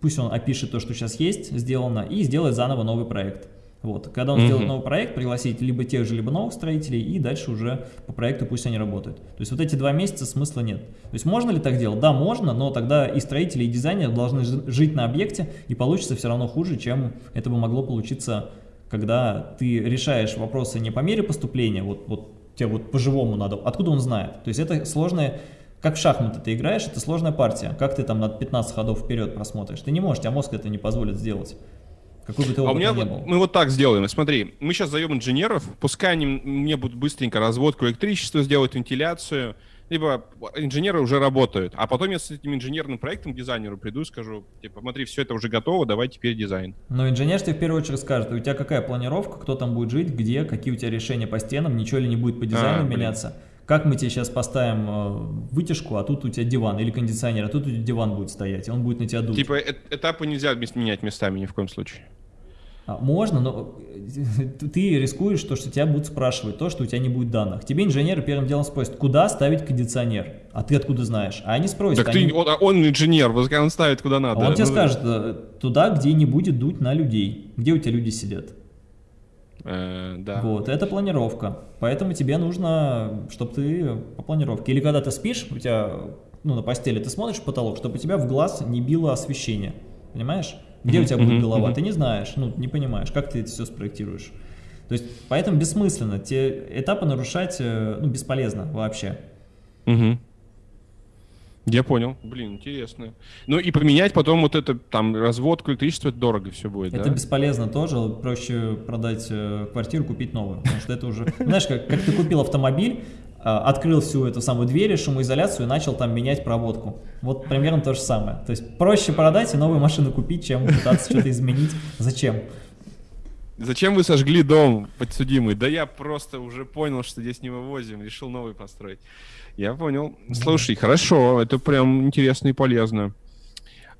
пусть он опишет то, что сейчас есть, сделано, и сделать заново новый проект. Вот. Когда он -hmm. сделает новый проект, пригласить либо тех же, либо новых строителей, и дальше уже по проекту пусть они работают. То есть вот эти два месяца смысла нет. То есть можно ли так делать? Да, можно, но тогда и строители, и дизайнеры должны жить на объекте, и получится все равно хуже, чем это бы могло получиться, когда ты решаешь вопросы не по мере поступления, вот, вот тебе вот по-живому надо, откуда он знает? То есть это сложное как в шахматы ты играешь, это сложная партия. Как ты там на 15 ходов вперед просмотришь? Ты не можешь, тебя мозг это не позволит сделать. Какой бы ты а у меня, был. Мы вот так сделаем. Смотри, мы сейчас зовем инженеров, пускай они мне будут быстренько разводку электричества сделать, вентиляцию, либо инженеры уже работают. А потом я с этим инженерным проектом дизайнеру приду и скажу, типа, смотри, все это уже готово, давай теперь дизайн. Но инженер тебе в первую очередь скажет, у тебя какая планировка, кто там будет жить, где, какие у тебя решения по стенам, ничего ли не будет по дизайну а, меняться. Блин. Как мы тебе сейчас поставим э, вытяжку, а тут у тебя диван, или кондиционер, а тут у тебя диван будет стоять, и он будет на тебя дуть. Типа э этапы нельзя менять местами ни в коем случае. А, можно, но ты рискуешь то, что тебя будут спрашивать, то, что у тебя не будет данных. Тебе инженеры первым делом спросят, куда ставить кондиционер, а ты откуда знаешь? А они спросят. Так они... ты, он, он инженер, он ставит куда надо. А он тебе ну, скажет, э, туда, где не будет дуть на людей, где у тебя люди сидят. Э, да. Вот, это планировка. Поэтому тебе нужно, чтобы ты по планировке. Или когда ты спишь, у тебя, ну, на постели ты смотришь в потолок, чтобы у тебя в глаз не било освещение. Понимаешь? Где у тебя будет голова? Ты не знаешь, ну, не понимаешь, как ты это все спроектируешь. То есть, поэтому бессмысленно. Те этапы нарушать, э, ну, бесполезно вообще. Угу. Я понял. Блин, интересно. Ну и поменять потом вот это, там, разводку электричества, это дорого все будет, Это да? бесполезно тоже. Проще продать э, квартиру, купить новую. Потому что это уже... Знаешь, как, как ты купил автомобиль, открыл всю эту самую дверь, шумоизоляцию и начал там менять проводку. Вот примерно то же самое. То есть проще продать и новую машину купить, чем пытаться что-то изменить. Зачем? Зачем вы сожгли дом, подсудимый? Да я просто уже понял, что здесь не вывозим, решил новый построить. Я понял. Слушай, хорошо, это прям интересно и полезно.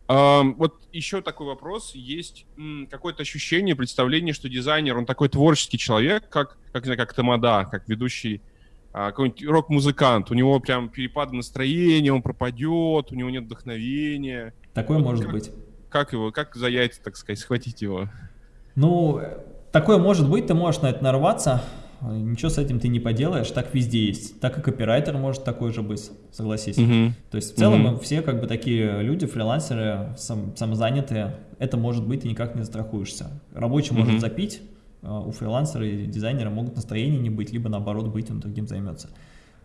А, вот еще такой вопрос. Есть какое-то ощущение, представление, что дизайнер, он такой творческий человек, как, как, как Тамада, как ведущий какой-нибудь рок-музыкант, у него прям перепады настроения, он пропадет, у него нет вдохновения. Такое вот может как, быть. Как его, как за яйца, так сказать, схватить его? Ну, такое может быть, ты можешь на это нарваться, ничего с этим ты не поделаешь, так везде есть. Так и копирайтер может такой же быть, согласись. Угу. То есть в целом угу. все как бы такие люди, фрилансеры, сам, самозанятые, это может быть, и никак не застрахуешься. Рабочий угу. может запить, а, у фрилансера и дизайнера могут настроения не быть, либо наоборот быть, он другим займется.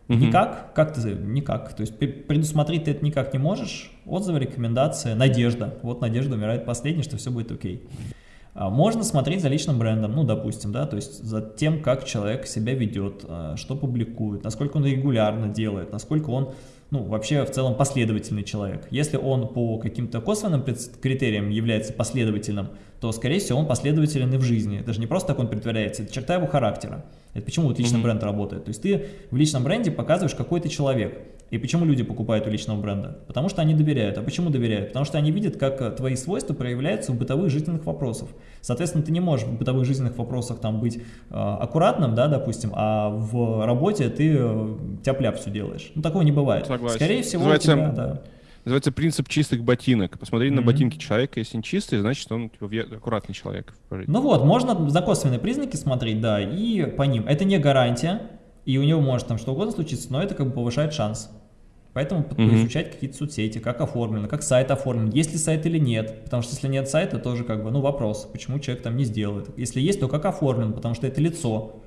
Угу. Никак? Как ты? Никак. То есть предусмотреть ты это никак не можешь. Отзывы, рекомендации, надежда. Вот надежда умирает последней, что все будет окей. А, можно смотреть за личным брендом, ну, допустим, да, то есть за тем, как человек себя ведет, а, что публикует, насколько он регулярно делает, насколько он ну, вообще в целом последовательный человек. Если он по каким-то косвенным критериям является последовательным, то, скорее всего, он последователен и в жизни. Это же не просто так он притворяется, это черта его характера. Это почему вот личный mm -hmm. бренд работает. То есть ты в личном бренде показываешь, какой ты человек. И почему люди покупают у личного бренда? Потому что они доверяют. А почему доверяют? Потому что они видят, как э, твои свойства проявляются в бытовых жизненных вопросах. Соответственно, ты не можешь в бытовых жизненных вопросах там быть э, аккуратным, да, допустим, а в работе ты э, тяп-ляп все делаешь. Ну, такого не бывает. Согласен. Скорее всего, Называется... у тебя, да. называется принцип чистых ботинок. Посмотри mm-hmm. на ботинки человека, если он чистый, значит, он типа, аккуратный человек. Ну вот, можно за косвенные признаки смотреть, да, и по ним. Это не гарантия, и у него может там что угодно случиться, но это как бы повышает шанс. Поэтому mm-hmm. изучать какие-то соцсети, как оформлено, как сайт оформлен, есть ли сайт или нет. Потому что если нет сайта, тоже как бы, ну, вопрос, почему человек там не сделает. Если есть, то как оформлен, потому что это лицо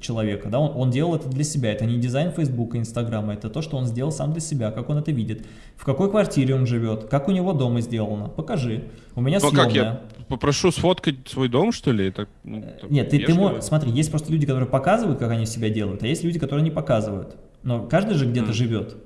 человека, да, он, он делал это для себя, это не дизайн Фейсбука, Инстаграма, это то, что он сделал сам для себя, как он это видит, в какой квартире он живет, как у него дома сделано, покажи. У меня ну, съемная. как я попрошу сфоткать свой дом, что ли? Это, ну, Нет, ты, ты можешь, смотри, есть просто люди, которые показывают, как они себя делают, а есть люди, которые не показывают. Но каждый же где-то mm. живет.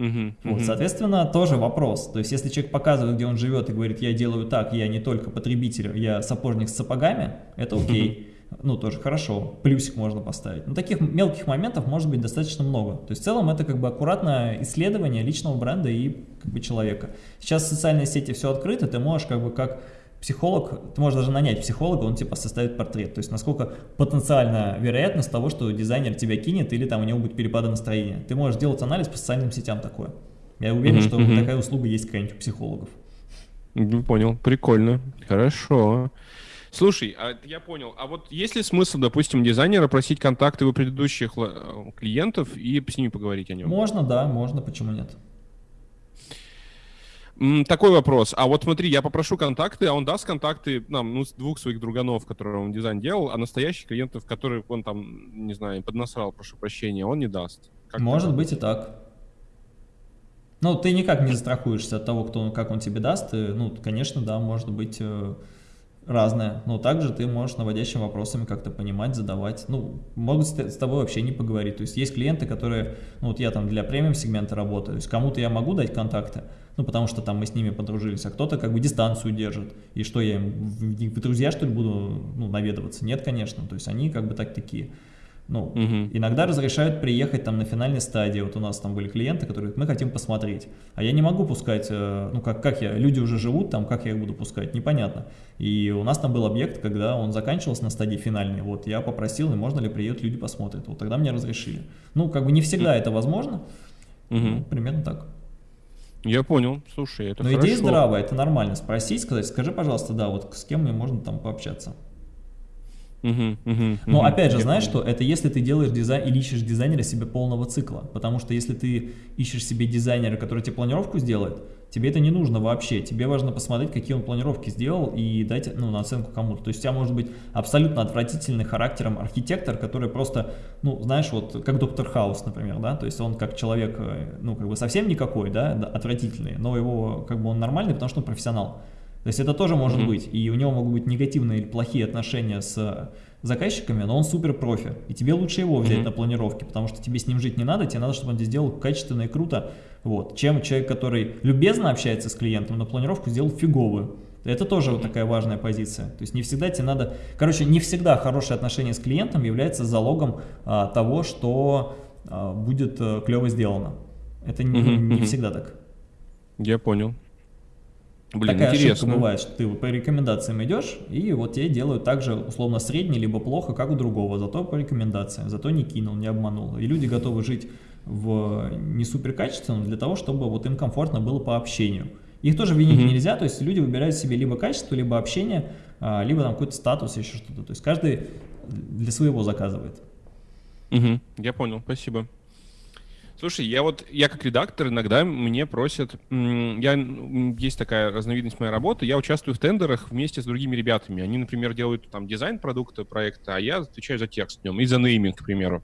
Угу, вот, угу. Соответственно, тоже вопрос. То есть, если человек показывает, где он живет, и говорит, я делаю так, я не только потребитель, я сапожник с сапогами, это окей. Ну, тоже хорошо, плюсик можно поставить. Но таких мелких моментов может быть достаточно много. То есть, в целом, это как бы аккуратное исследование личного бренда и как бы человека. Сейчас в социальной сети все открыто, ты можешь как бы как психолог, ты можешь даже нанять психолога, он типа составит портрет. То есть насколько потенциальная вероятность того, что дизайнер тебя кинет или там у него будет перепады настроения. Ты можешь делать анализ по социальным сетям такое. Я уверен, mm -hmm, что mm -hmm. такая услуга есть какая-нибудь у психологов. Понял, прикольно, хорошо. Слушай, а я понял, а вот есть ли смысл, допустим, дизайнера просить контакты у предыдущих э, клиентов и с ними поговорить о нем? Можно, да, можно, почему нет? Такой вопрос. А вот смотри, я попрошу контакты, а он даст контакты нам, ну, двух своих друганов, которые он дизайн делал, а настоящих клиентов, которые он там, не знаю, поднасрал, прошу прощения, он не даст. Как Может быть и так. Ну, ты никак не застрахуешься от того, кто, как он тебе даст. И, ну, конечно, да, может быть э, разное. Но также ты можешь наводящими вопросами как-то понимать, задавать. Ну, могут с тобой вообще не поговорить. То есть есть клиенты, которые, ну, вот я там для премиум сегмента работаю, то есть кому-то я могу дать контакты, ну, потому что там мы с ними подружились, а кто-то как бы дистанцию держит. И что, я им в, в друзья, что ли, буду ну, наведываться? Нет, конечно. То есть они как бы так такие. Ну, угу. иногда разрешают приехать там на финальной стадии. Вот у нас там были клиенты, которые мы хотим посмотреть. А я не могу пускать, э, ну как, как я, люди уже живут там, как я их буду пускать, непонятно. И у нас там был объект, когда он заканчивался на стадии финальной, вот я попросил, и можно ли приедут, люди посмотрят. Вот тогда мне разрешили. Ну, как бы не всегда это возможно, угу. ну, примерно так. Я понял, слушай, это Но хорошо. идея здравая, это нормально. Спросить, сказать, скажи, пожалуйста, да, вот с кем мне можно там пообщаться. Угу, угу, Но угу, опять же, знаешь что, это если ты делаешь дизайн или ищешь дизайнера себе полного цикла, потому что если ты ищешь себе дизайнера, который тебе планировку сделает, тебе это не нужно вообще, тебе важно посмотреть, какие он планировки сделал и дать ну, на оценку кому-то. То есть у тебя может быть абсолютно отвратительный характером архитектор, который просто, ну, знаешь, вот как доктор Хаус, например, да, то есть он как человек, э, ну, как бы совсем никакой, да, отвратительный, но его, как бы он нормальный, потому что он профессионал. То есть это тоже может mm -hmm. быть, и у него могут быть негативные или плохие отношения с заказчиками, но он супер профи, и тебе лучше его взять mm -hmm. на планировке, потому что тебе с ним жить не надо, тебе надо, чтобы он здесь сделал качественно и круто, вот, чем человек, который любезно общается с клиентом, на планировку сделал фиговую. Это тоже вот такая важная позиция. То есть не всегда тебе надо... Короче, не всегда хорошее отношение с клиентом является залогом а, того, что а, будет а, клево сделано. Это не, не всегда так. Я понял. Блин, Такая интересно. ошибка бывает, что ты по рекомендациям идешь, и вот тебе делают так же условно средне, либо плохо, как у другого, зато по рекомендациям, зато не кинул, не обманул. И люди готовы жить в не супер качественном для того, чтобы вот им комфортно было по общению. Их тоже винить mm -hmm. нельзя, то есть люди выбирают себе либо качество, либо общение, а, либо там какой-то статус, еще что-то. То есть каждый для своего заказывает. Угу, я понял, спасибо. Слушай, я вот, я как редактор, иногда мне просят, я, есть такая разновидность моей работы, я участвую в тендерах вместе с другими ребятами. Они, например, делают там дизайн продукта, проекта, а я отвечаю за текст в нем и за нейминг, к примеру.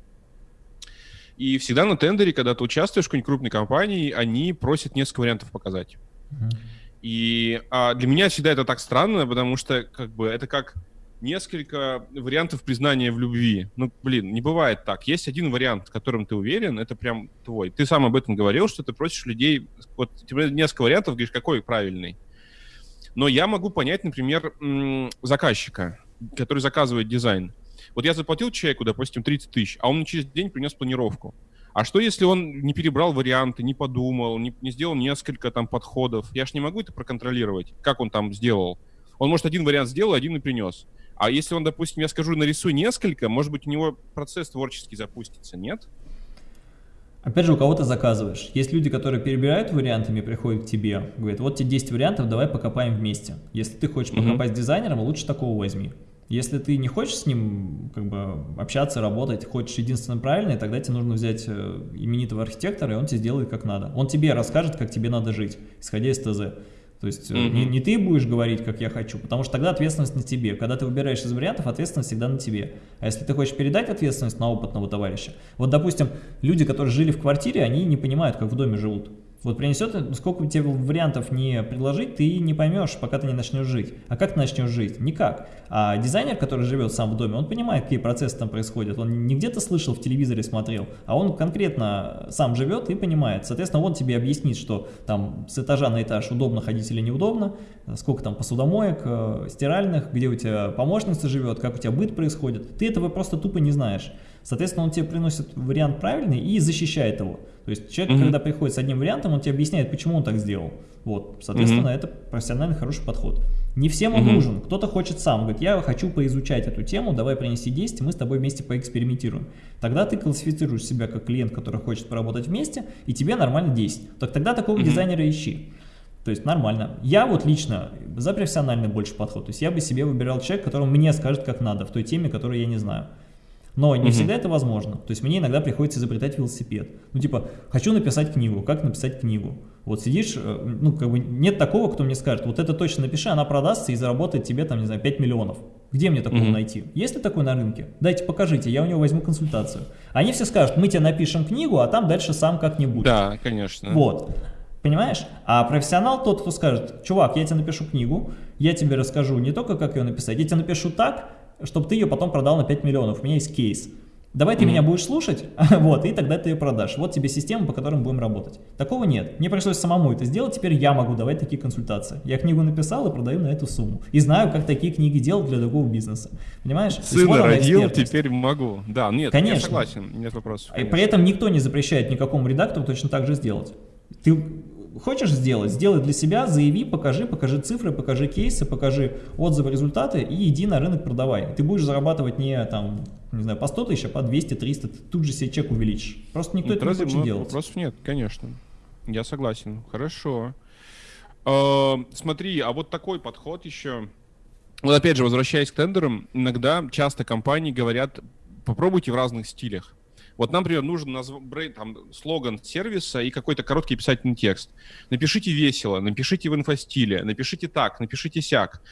И всегда на тендере, когда ты участвуешь в какой-нибудь крупной компании, они просят несколько вариантов показать. Mm-hmm. И а, для меня всегда это так странно, потому что как бы это как несколько вариантов признания в любви. Ну, блин, не бывает так. Есть один вариант, в котором ты уверен, это прям твой. Ты сам об этом говорил, что ты просишь людей... Вот тебе несколько вариантов, говоришь, какой правильный. Но я могу понять, например, заказчика, который заказывает дизайн. Вот я заплатил человеку, допустим, 30 тысяч, а он через день принес планировку. А что, если он не перебрал варианты, не подумал, не, не сделал несколько там подходов? Я ж не могу это проконтролировать, как он там сделал. Он, может, один вариант сделал, один и принес. А если он, допустим, я скажу, нарисуй несколько, может быть, у него процесс творческий запустится, нет? Опять же, у кого ты заказываешь. Есть люди, которые перебирают вариантами, приходят к тебе, говорят, вот тебе 10 вариантов, давай покопаем вместе. Если ты хочешь покопать mm с дизайнером, лучше такого возьми. Если ты не хочешь с ним как бы общаться, работать, хочешь единственно правильное, тогда тебе нужно взять э, именитого архитектора, и он тебе сделает как надо. Он тебе расскажет, как тебе надо жить, исходя из ТЗ. То есть mm -hmm. не, не ты будешь говорить, как я хочу, потому что тогда ответственность на тебе. Когда ты выбираешь из вариантов, ответственность всегда на тебе. А если ты хочешь передать ответственность на опытного товарища, вот, допустим, люди, которые жили в квартире, они не понимают, как в доме живут. Вот принесет, сколько тебе вариантов не предложить, ты не поймешь, пока ты не начнешь жить. А как ты начнешь жить? Никак. А дизайнер, который живет сам в доме, он понимает, какие процессы там происходят. Он не где-то слышал, в телевизоре смотрел, а он конкретно сам живет и понимает. Соответственно, он тебе объяснит, что там с этажа на этаж удобно ходить или неудобно, сколько там посудомоек, э, стиральных, где у тебя помощница живет, как у тебя быт происходит. Ты этого просто тупо не знаешь. Соответственно, он тебе приносит вариант правильный и защищает его. То есть человек, mm -hmm. когда приходит с одним вариантом, он тебе объясняет, почему он так сделал. Вот, соответственно, mm -hmm. это профессиональный хороший подход. Не всем он mm -hmm. нужен, кто-то хочет сам, говорит, я хочу поизучать эту тему, давай принеси 10, мы с тобой вместе поэкспериментируем. Тогда ты классифицируешь себя как клиент, который хочет поработать вместе, и тебе нормально 10. Так тогда такого -hmm. дизайнера ищи. То есть нормально. Я вот лично за профессиональный больше подход. То есть я бы себе выбирал человека, который мне скажет, как надо, в той теме, которую я не знаю. Но не угу. всегда это возможно. То есть мне иногда приходится изобретать велосипед. Ну типа, хочу написать книгу, как написать книгу? Вот сидишь, э, ну как бы нет такого, кто мне скажет, вот это точно напиши, она продастся и заработает тебе там, не знаю, 5 миллионов. Где мне такого угу. найти? Есть ли такой на рынке? Дайте, покажите, я у него возьму консультацию. Они все скажут, мы тебе напишем книгу, а там дальше сам как-нибудь. Да, конечно. Вот. Понимаешь? А профессионал тот, кто скажет, чувак, я тебе напишу книгу, я тебе расскажу не только, как ее написать, я тебе напишу так, чтобы ты ее потом продал на 5 миллионов. У меня есть кейс. Давай ты mm -hmm. меня будешь слушать, вот, и тогда ты ее продашь. Вот тебе система, по которой мы будем работать. Такого нет. Мне пришлось самому это сделать, теперь я могу давать такие консультации. Я книгу написал и продаю на эту сумму. И знаю, как такие книги делать для другого бизнеса. Понимаешь? Сына родил, теперь могу. Да, нет, конечно. я согласен, нет вопросов. Конечно. И при этом никто не запрещает никакому редактору точно так же сделать. Ты Хочешь сделать? Сделай для себя, заяви, покажи, покажи цифры, покажи кейсы, покажи отзывы, результаты и иди на рынок продавай. Ты будешь зарабатывать не там, не знаю, по 100 тысяч, а по 200, 300, ты тут же себе чек увеличишь. Просто никто ну, это не хочет делать. Вопросов нет, конечно. Я согласен. Хорошо. Э, смотри, а вот такой подход еще. Вот опять же, возвращаясь к тендерам, иногда часто компании говорят, попробуйте в разных стилях. Вот нам, например, нужен назв... там, слоган сервиса и какой-то короткий писательный текст. Напишите весело, напишите в инфостиле, напишите так, напишите сяк.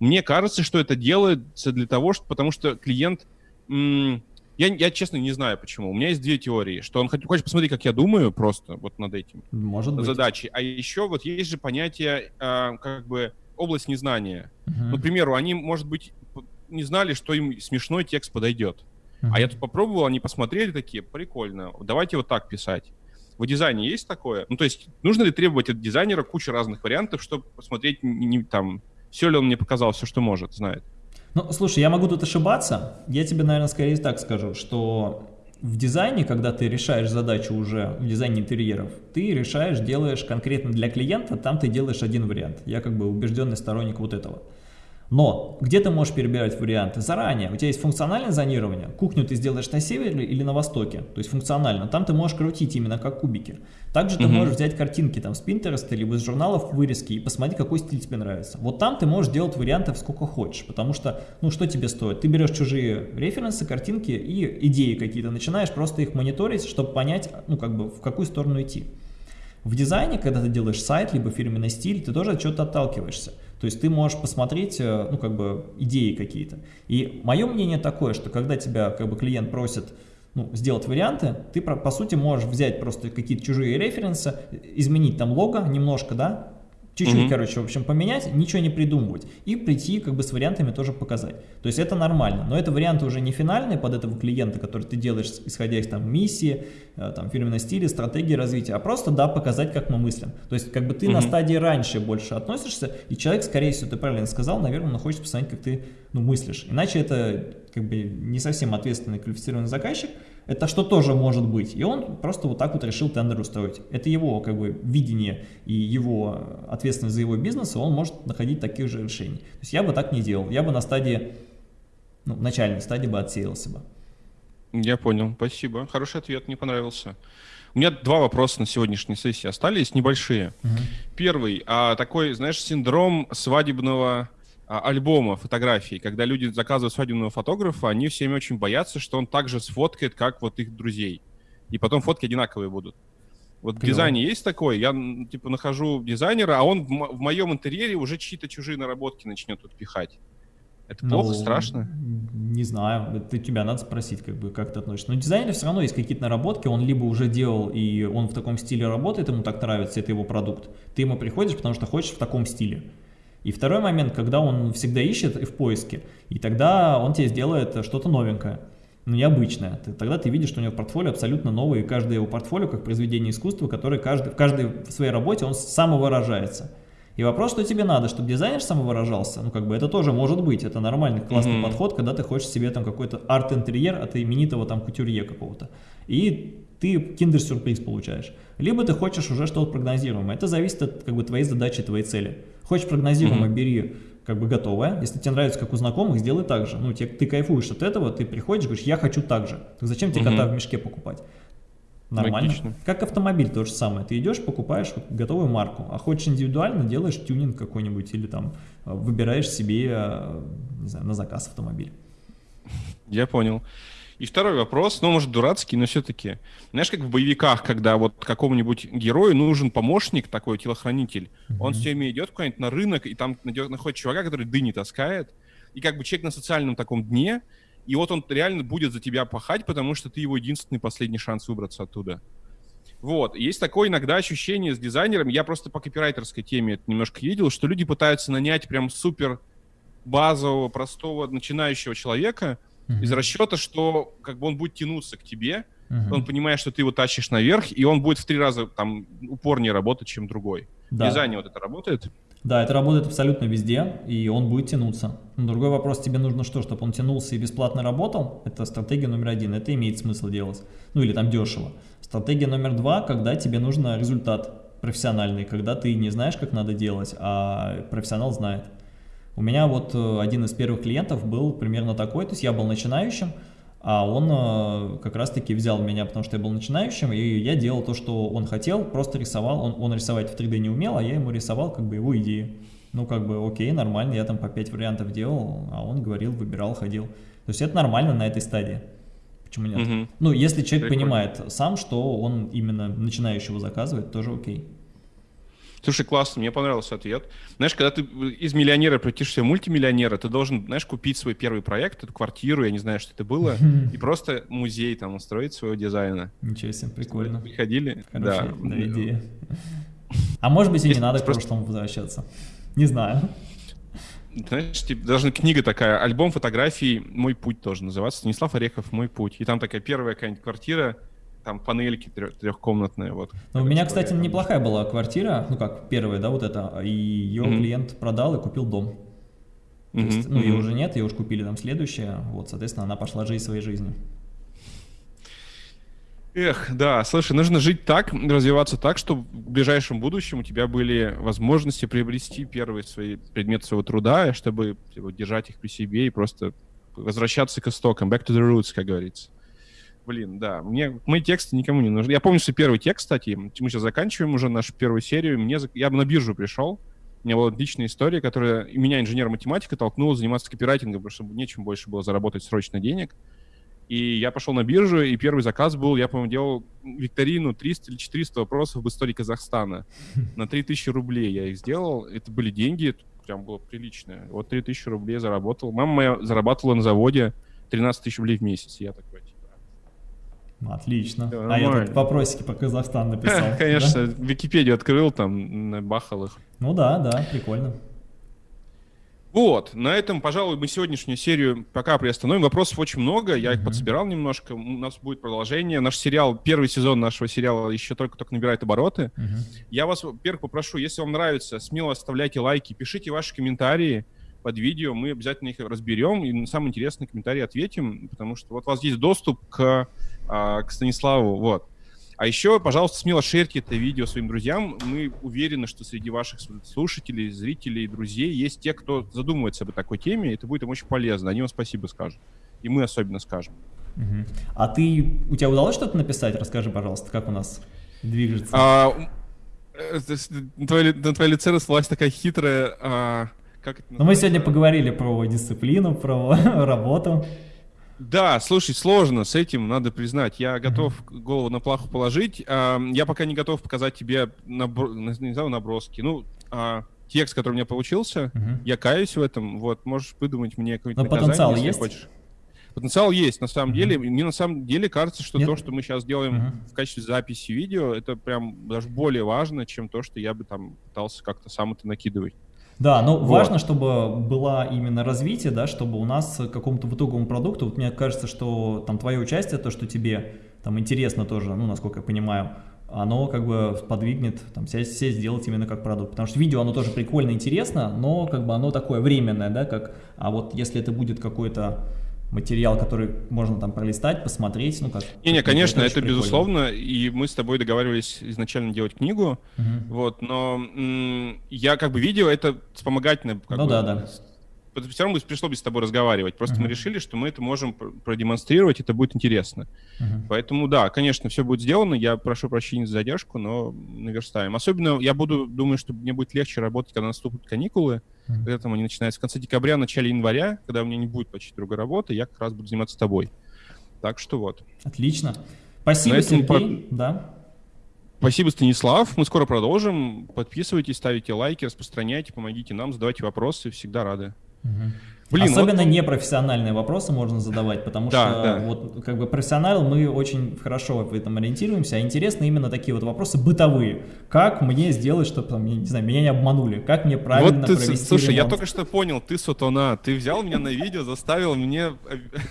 Мне кажется, что это делается для того, что, потому что клиент... я, я, честно, не знаю, почему. У меня есть две теории, что он хочет посмотреть, как я думаю, просто вот над этим Может быть. задачей. А еще вот есть же понятие, э, как бы, область незнания. Угу. Ну, к примеру, они, может быть, не знали, что им смешной текст подойдет. А я тут попробовал, они посмотрели такие, прикольно, давайте вот так писать. В дизайне есть такое? Ну, то есть, нужно ли требовать от дизайнера кучу разных вариантов, чтобы посмотреть, не, не, там, все ли он мне показал, все, что может, знает? Ну, слушай, я могу тут ошибаться. Я тебе, наверное, скорее так скажу, что в дизайне, когда ты решаешь задачу уже в дизайне интерьеров, ты решаешь, делаешь конкретно для клиента, там ты делаешь один вариант. Я как бы убежденный сторонник вот этого. Но где ты можешь перебирать варианты? Заранее. У тебя есть функциональное зонирование. Кухню ты сделаешь на севере или на востоке. То есть функционально. Там ты можешь крутить именно как кубики. Также ты угу. можешь взять картинки там с Pinterest либо из журналов вырезки и посмотреть, какой стиль тебе нравится. Вот там ты можешь делать вариантов сколько хочешь. Потому что, ну что тебе стоит? Ты берешь чужие референсы, картинки и идеи какие-то. Начинаешь просто их мониторить, чтобы понять, ну как бы в какую сторону идти. В дизайне, когда ты делаешь сайт, либо фирменный стиль, ты тоже от чего-то отталкиваешься. То есть ты можешь посмотреть, э, ну, как бы, идеи какие-то. И мое мнение такое, что когда тебя, как бы, клиент просит ну, сделать варианты, ты, по сути, можешь взять просто какие-то чужие референсы, изменить там лого немножко, да, Чуть-чуть, mm -hmm. короче, в общем, поменять, ничего не придумывать. И прийти как бы с вариантами тоже показать. То есть это нормально. Но это варианты уже не финальные под этого клиента, который ты делаешь, исходя из там миссии, э, там фирменного стиля, стратегии развития, а просто, да, показать, как мы мыслим. То есть как бы ты mm -hmm. на стадии раньше больше относишься, и человек, скорее всего, ты правильно сказал, наверное, он хочет посмотреть, как ты ну, мыслишь. Иначе это как бы не совсем ответственный квалифицированный заказчик, это что тоже может быть. И он просто вот так вот решил тендер устроить. Это его как бы видение и его ответственность за его бизнес, и он может находить таких же решений. То есть я бы так не делал. Я бы на стадии, ну, начальной стадии бы отсеялся бы. Я понял, спасибо. Хороший ответ, мне понравился. У меня два вопроса на сегодняшней сессии остались, небольшие. Угу. Первый, а, такой, знаешь, синдром свадебного альбома фотографий, когда люди заказывают свадебного фотографа, они всеми очень боятся, что он также сфоткает, как вот их друзей. И потом фотки одинаковые будут. Вот Клево. в дизайне есть такое, я типа нахожу дизайнера, а он в, в моем интерьере уже чьи-то чужие наработки начнет тут пихать. Это плохо, ну, страшно? Не знаю, это тебя надо спросить, как бы, как ты относишься. Но дизайнер все равно есть какие-то наработки, он либо уже делал, и он в таком стиле работает, ему так нравится, это его продукт. Ты ему приходишь, потому что хочешь в таком стиле. И второй момент, когда он всегда ищет и в поиске, и тогда он тебе сделает что-то новенькое ну, необычное. Ты, тогда ты видишь, что у него портфолио абсолютно новое, и каждое его портфолио как произведение искусства, которое каждый, в каждой в своей работе он самовыражается. И вопрос, что тебе надо, чтобы дизайнер самовыражался, ну как бы это тоже может быть, это нормальный классный mm -hmm. подход, когда ты хочешь себе там какой-то арт-интерьер от именитого там кутюрье какого-то. И ты киндер-сюрприз получаешь. Либо ты хочешь уже что-то прогнозируемое. Это зависит от как бы твоей задачи, твоей цели. Хочешь прогнозируемое, mm -hmm. бери как бы готовое. Если тебе нравится, как у знакомых, сделай так же. Ну, тебе, ты кайфуешь от этого, ты приходишь, говоришь, я хочу так же. Так зачем тебе угу. кота в мешке покупать? Нормально. Логично. Как автомобиль то же самое. Ты идешь, покупаешь вот готовую марку, а хочешь индивидуально, делаешь тюнинг какой-нибудь или там э, выбираешь себе, э, не знаю, на заказ автомобиль. Я понял. И второй вопрос, ну, может, дурацкий, но все-таки. Знаешь, как в боевиках, когда вот какому-нибудь герою нужен помощник, такой телохранитель, mm-hmm. он все время идет куда-нибудь на рынок, и там находит чувака, который дыни таскает, и как бы человек на социальном таком дне, и вот он реально будет за тебя пахать, потому что ты его единственный последний шанс выбраться оттуда. Вот. Есть такое иногда ощущение с дизайнером, я просто по копирайтерской теме это немножко видел, что люди пытаются нанять прям супер базового, простого, начинающего человека — uh-huh. из расчета, что как бы он будет тянуться к тебе, uh-huh. он понимает, что ты его тащишь наверх, и он будет в три раза там упорнее работать, чем другой. Да. Дизайне вот это работает? Да, это работает абсолютно везде, и он будет тянуться. Но другой вопрос, тебе нужно что, чтобы он тянулся и бесплатно работал? Это стратегия номер один, это имеет смысл делать. Ну или там дешево. Стратегия номер два, когда тебе нужно результат профессиональный, когда ты не знаешь, как надо делать, а профессионал знает. У меня вот э, один из первых клиентов был примерно такой, то есть я был начинающим, а он э, как раз-таки взял меня, потому что я был начинающим, и я делал то, что он хотел, просто рисовал, он, он рисовать в 3D не умел, а я ему рисовал как бы его идеи. Ну, как бы, окей, нормально, я там по 5 вариантов делал, а он говорил, выбирал, ходил. То есть это нормально на этой стадии. Почему нет? Угу. Ну, если человек Прикольно. понимает сам, что он именно начинающего заказывает, тоже окей. Слушай, классно, мне понравился ответ. Знаешь, когда ты из миллионера превратишься в мультимиллионера, ты должен, знаешь, купить свой первый проект, эту квартиру, я не знаю, что это было, и просто музей там устроить своего дизайна. Ничего себе, прикольно. Приходили? Хорошая, да. да, идея. А может быть и не надо к прошлому возвращаться. Не знаю. Знаешь, типа, даже книга такая, альбом фотографий «Мой путь» тоже называется. Станислав Орехов «Мой путь». И там такая первая какая-нибудь квартира, там панельки трехкомнатные. Вот. Ну, у меня, кстати, неплохая была квартира, ну как первая, да, вот эта, и ее mm-hmm. клиент продал и купил дом. То mm-hmm. есть, ну, ее уже нет, ее уже купили там следующая, вот, соответственно, она пошла жить своей жизнью. Эх, да, слушай, нужно жить так, развиваться так, чтобы в ближайшем будущем у тебя были возможности приобрести первые свои предметы своего труда, чтобы типа, держать их при себе и просто возвращаться к истокам, back to the roots, как говорится. Блин, да. Мне мои тексты никому не нужны. Я помню свой первый текст, кстати. Мы сейчас заканчиваем уже нашу первую серию. Мне, я на биржу пришел. У меня была отличная история, которая меня, инженер-математика, толкнула заниматься копирайтингом, потому что нечем больше было заработать срочно денег. И я пошел на биржу, и первый заказ был, я, по-моему, делал викторину 300 или 400 вопросов об истории Казахстана. На 3000 рублей я их сделал. Это были деньги, это прям было приличное. Вот 3000 рублей заработал. Мама моя зарабатывала на заводе 13 тысяч рублей в месяц. Я такой, Отлично. Да, а я тут вопросики по Казахстану написал. Конечно, да? Википедию открыл, там бахал их. Ну да, да, прикольно. Вот, на этом, пожалуй, мы сегодняшнюю серию пока приостановим. Вопросов очень много, я их подсобирал немножко. У нас будет продолжение. Наш сериал, первый сезон нашего сериала еще только-только набирает обороты. Я вас, во-первых, попрошу, если вам нравится, смело оставляйте лайки, пишите ваши комментарии под видео, мы обязательно их разберем и на самые интересные комментарии ответим, потому что вот у вас есть доступ к а, к Станиславу, вот. А еще, пожалуйста, смело шерьте это видео своим друзьям. Мы уверены, что среди ваших слушателей, зрителей, друзей есть те, кто задумывается об такой теме, и это будет им очень полезно. Они вам спасибо скажут. И мы особенно скажем. Угу. А ты, у тебя удалось что-то написать? Расскажи, пожалуйста, как у нас движется. А, э, на, твоей, на твоей лице расплылась такая хитрая... А, как это Но мы сегодня поговорили про дисциплину, про работу. Да, слушай, сложно с этим, надо признать. Я готов mm-hmm. голову на плаху положить. А, я пока не готов показать тебе набро... не знаю, наброски. Ну, а, текст, который у меня получился, mm-hmm. я каюсь в этом. Вот, можешь выдумать мне какое-нибудь Но наказание, потенциал есть? хочешь. Потенциал есть, на самом mm-hmm. деле. Мне на самом деле кажется, что Нет? то, что мы сейчас делаем mm-hmm. в качестве записи видео, это прям даже более важно, чем то, что я бы там пытался как-то сам это накидывать. Да, но вот. важно, чтобы было именно развитие, да, чтобы у нас к какому-то итоговому продукту, вот мне кажется, что там твое участие, то, что тебе там интересно тоже, ну, насколько я понимаю, оно как бы подвигнет там сесть, сесть сделать именно как продукт. Потому что видео, оно тоже прикольно, интересно, но как бы оно такое временное, да, как, а вот если это будет какой-то материал, который можно там пролистать, посмотреть, ну как. Не, не, конечно, это, это безусловно, и мы с тобой договаривались изначально делать книгу, угу. вот, но я как бы видео это вспомогательное. Как ну бы, да, да все равно пришло бы с тобой разговаривать. Просто uh-huh. мы решили, что мы это можем продемонстрировать, это будет интересно. Uh-huh. Поэтому, да, конечно, все будет сделано. Я прошу прощения за задержку, но наверстаем. Особенно я буду, думаю, что мне будет легче работать, когда наступят каникулы. Uh-huh. Когда там они начинаются в конце декабря, начале января, когда у меня не будет почти другой работы, я как раз буду заниматься тобой. Так что вот. Отлично. Спасибо, Сергей. По... Да. Спасибо, Станислав. Мы скоро продолжим. Подписывайтесь, ставите лайки, распространяйте, помогите нам, задавайте вопросы. Всегда рады. Угу. Блин, Особенно вот... непрофессиональные вопросы можно задавать, потому да, что да. вот как бы профессионал мы очень хорошо в этом ориентируемся, а интересны именно такие вот вопросы бытовые. Как мне сделать, чтобы там, не знаю, меня не обманули? Как мне правильно вот ты, провести Слушай, ремонт? я только что понял, ты сутона, ты взял меня на видео, заставил мне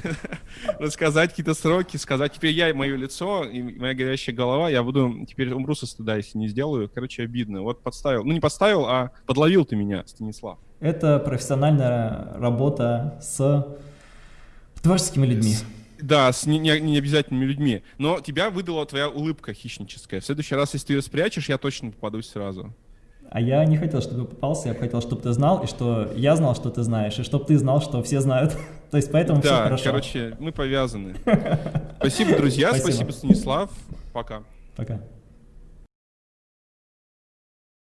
рассказать какие-то сроки, сказать, теперь я и мое лицо, и моя горящая голова, я буду, теперь умру со стыда, если не сделаю. Короче, обидно. Вот подставил, ну не подставил, а подловил ты меня, Станислав. Это профессиональная работа с творческими людьми. Да, с не, не, не обязательными людьми. Но тебя выдала твоя улыбка хищническая. В следующий раз, если ты ее спрячешь, я точно попадусь сразу. А я не хотел, чтобы попался, я хотел, чтобы ты знал, и что я знал, что ты знаешь, и чтобы ты знал, что все знают. То есть поэтому да, все хорошо. короче, мы повязаны. Спасибо, друзья, спасибо, спасибо Станислав. Пока. Пока.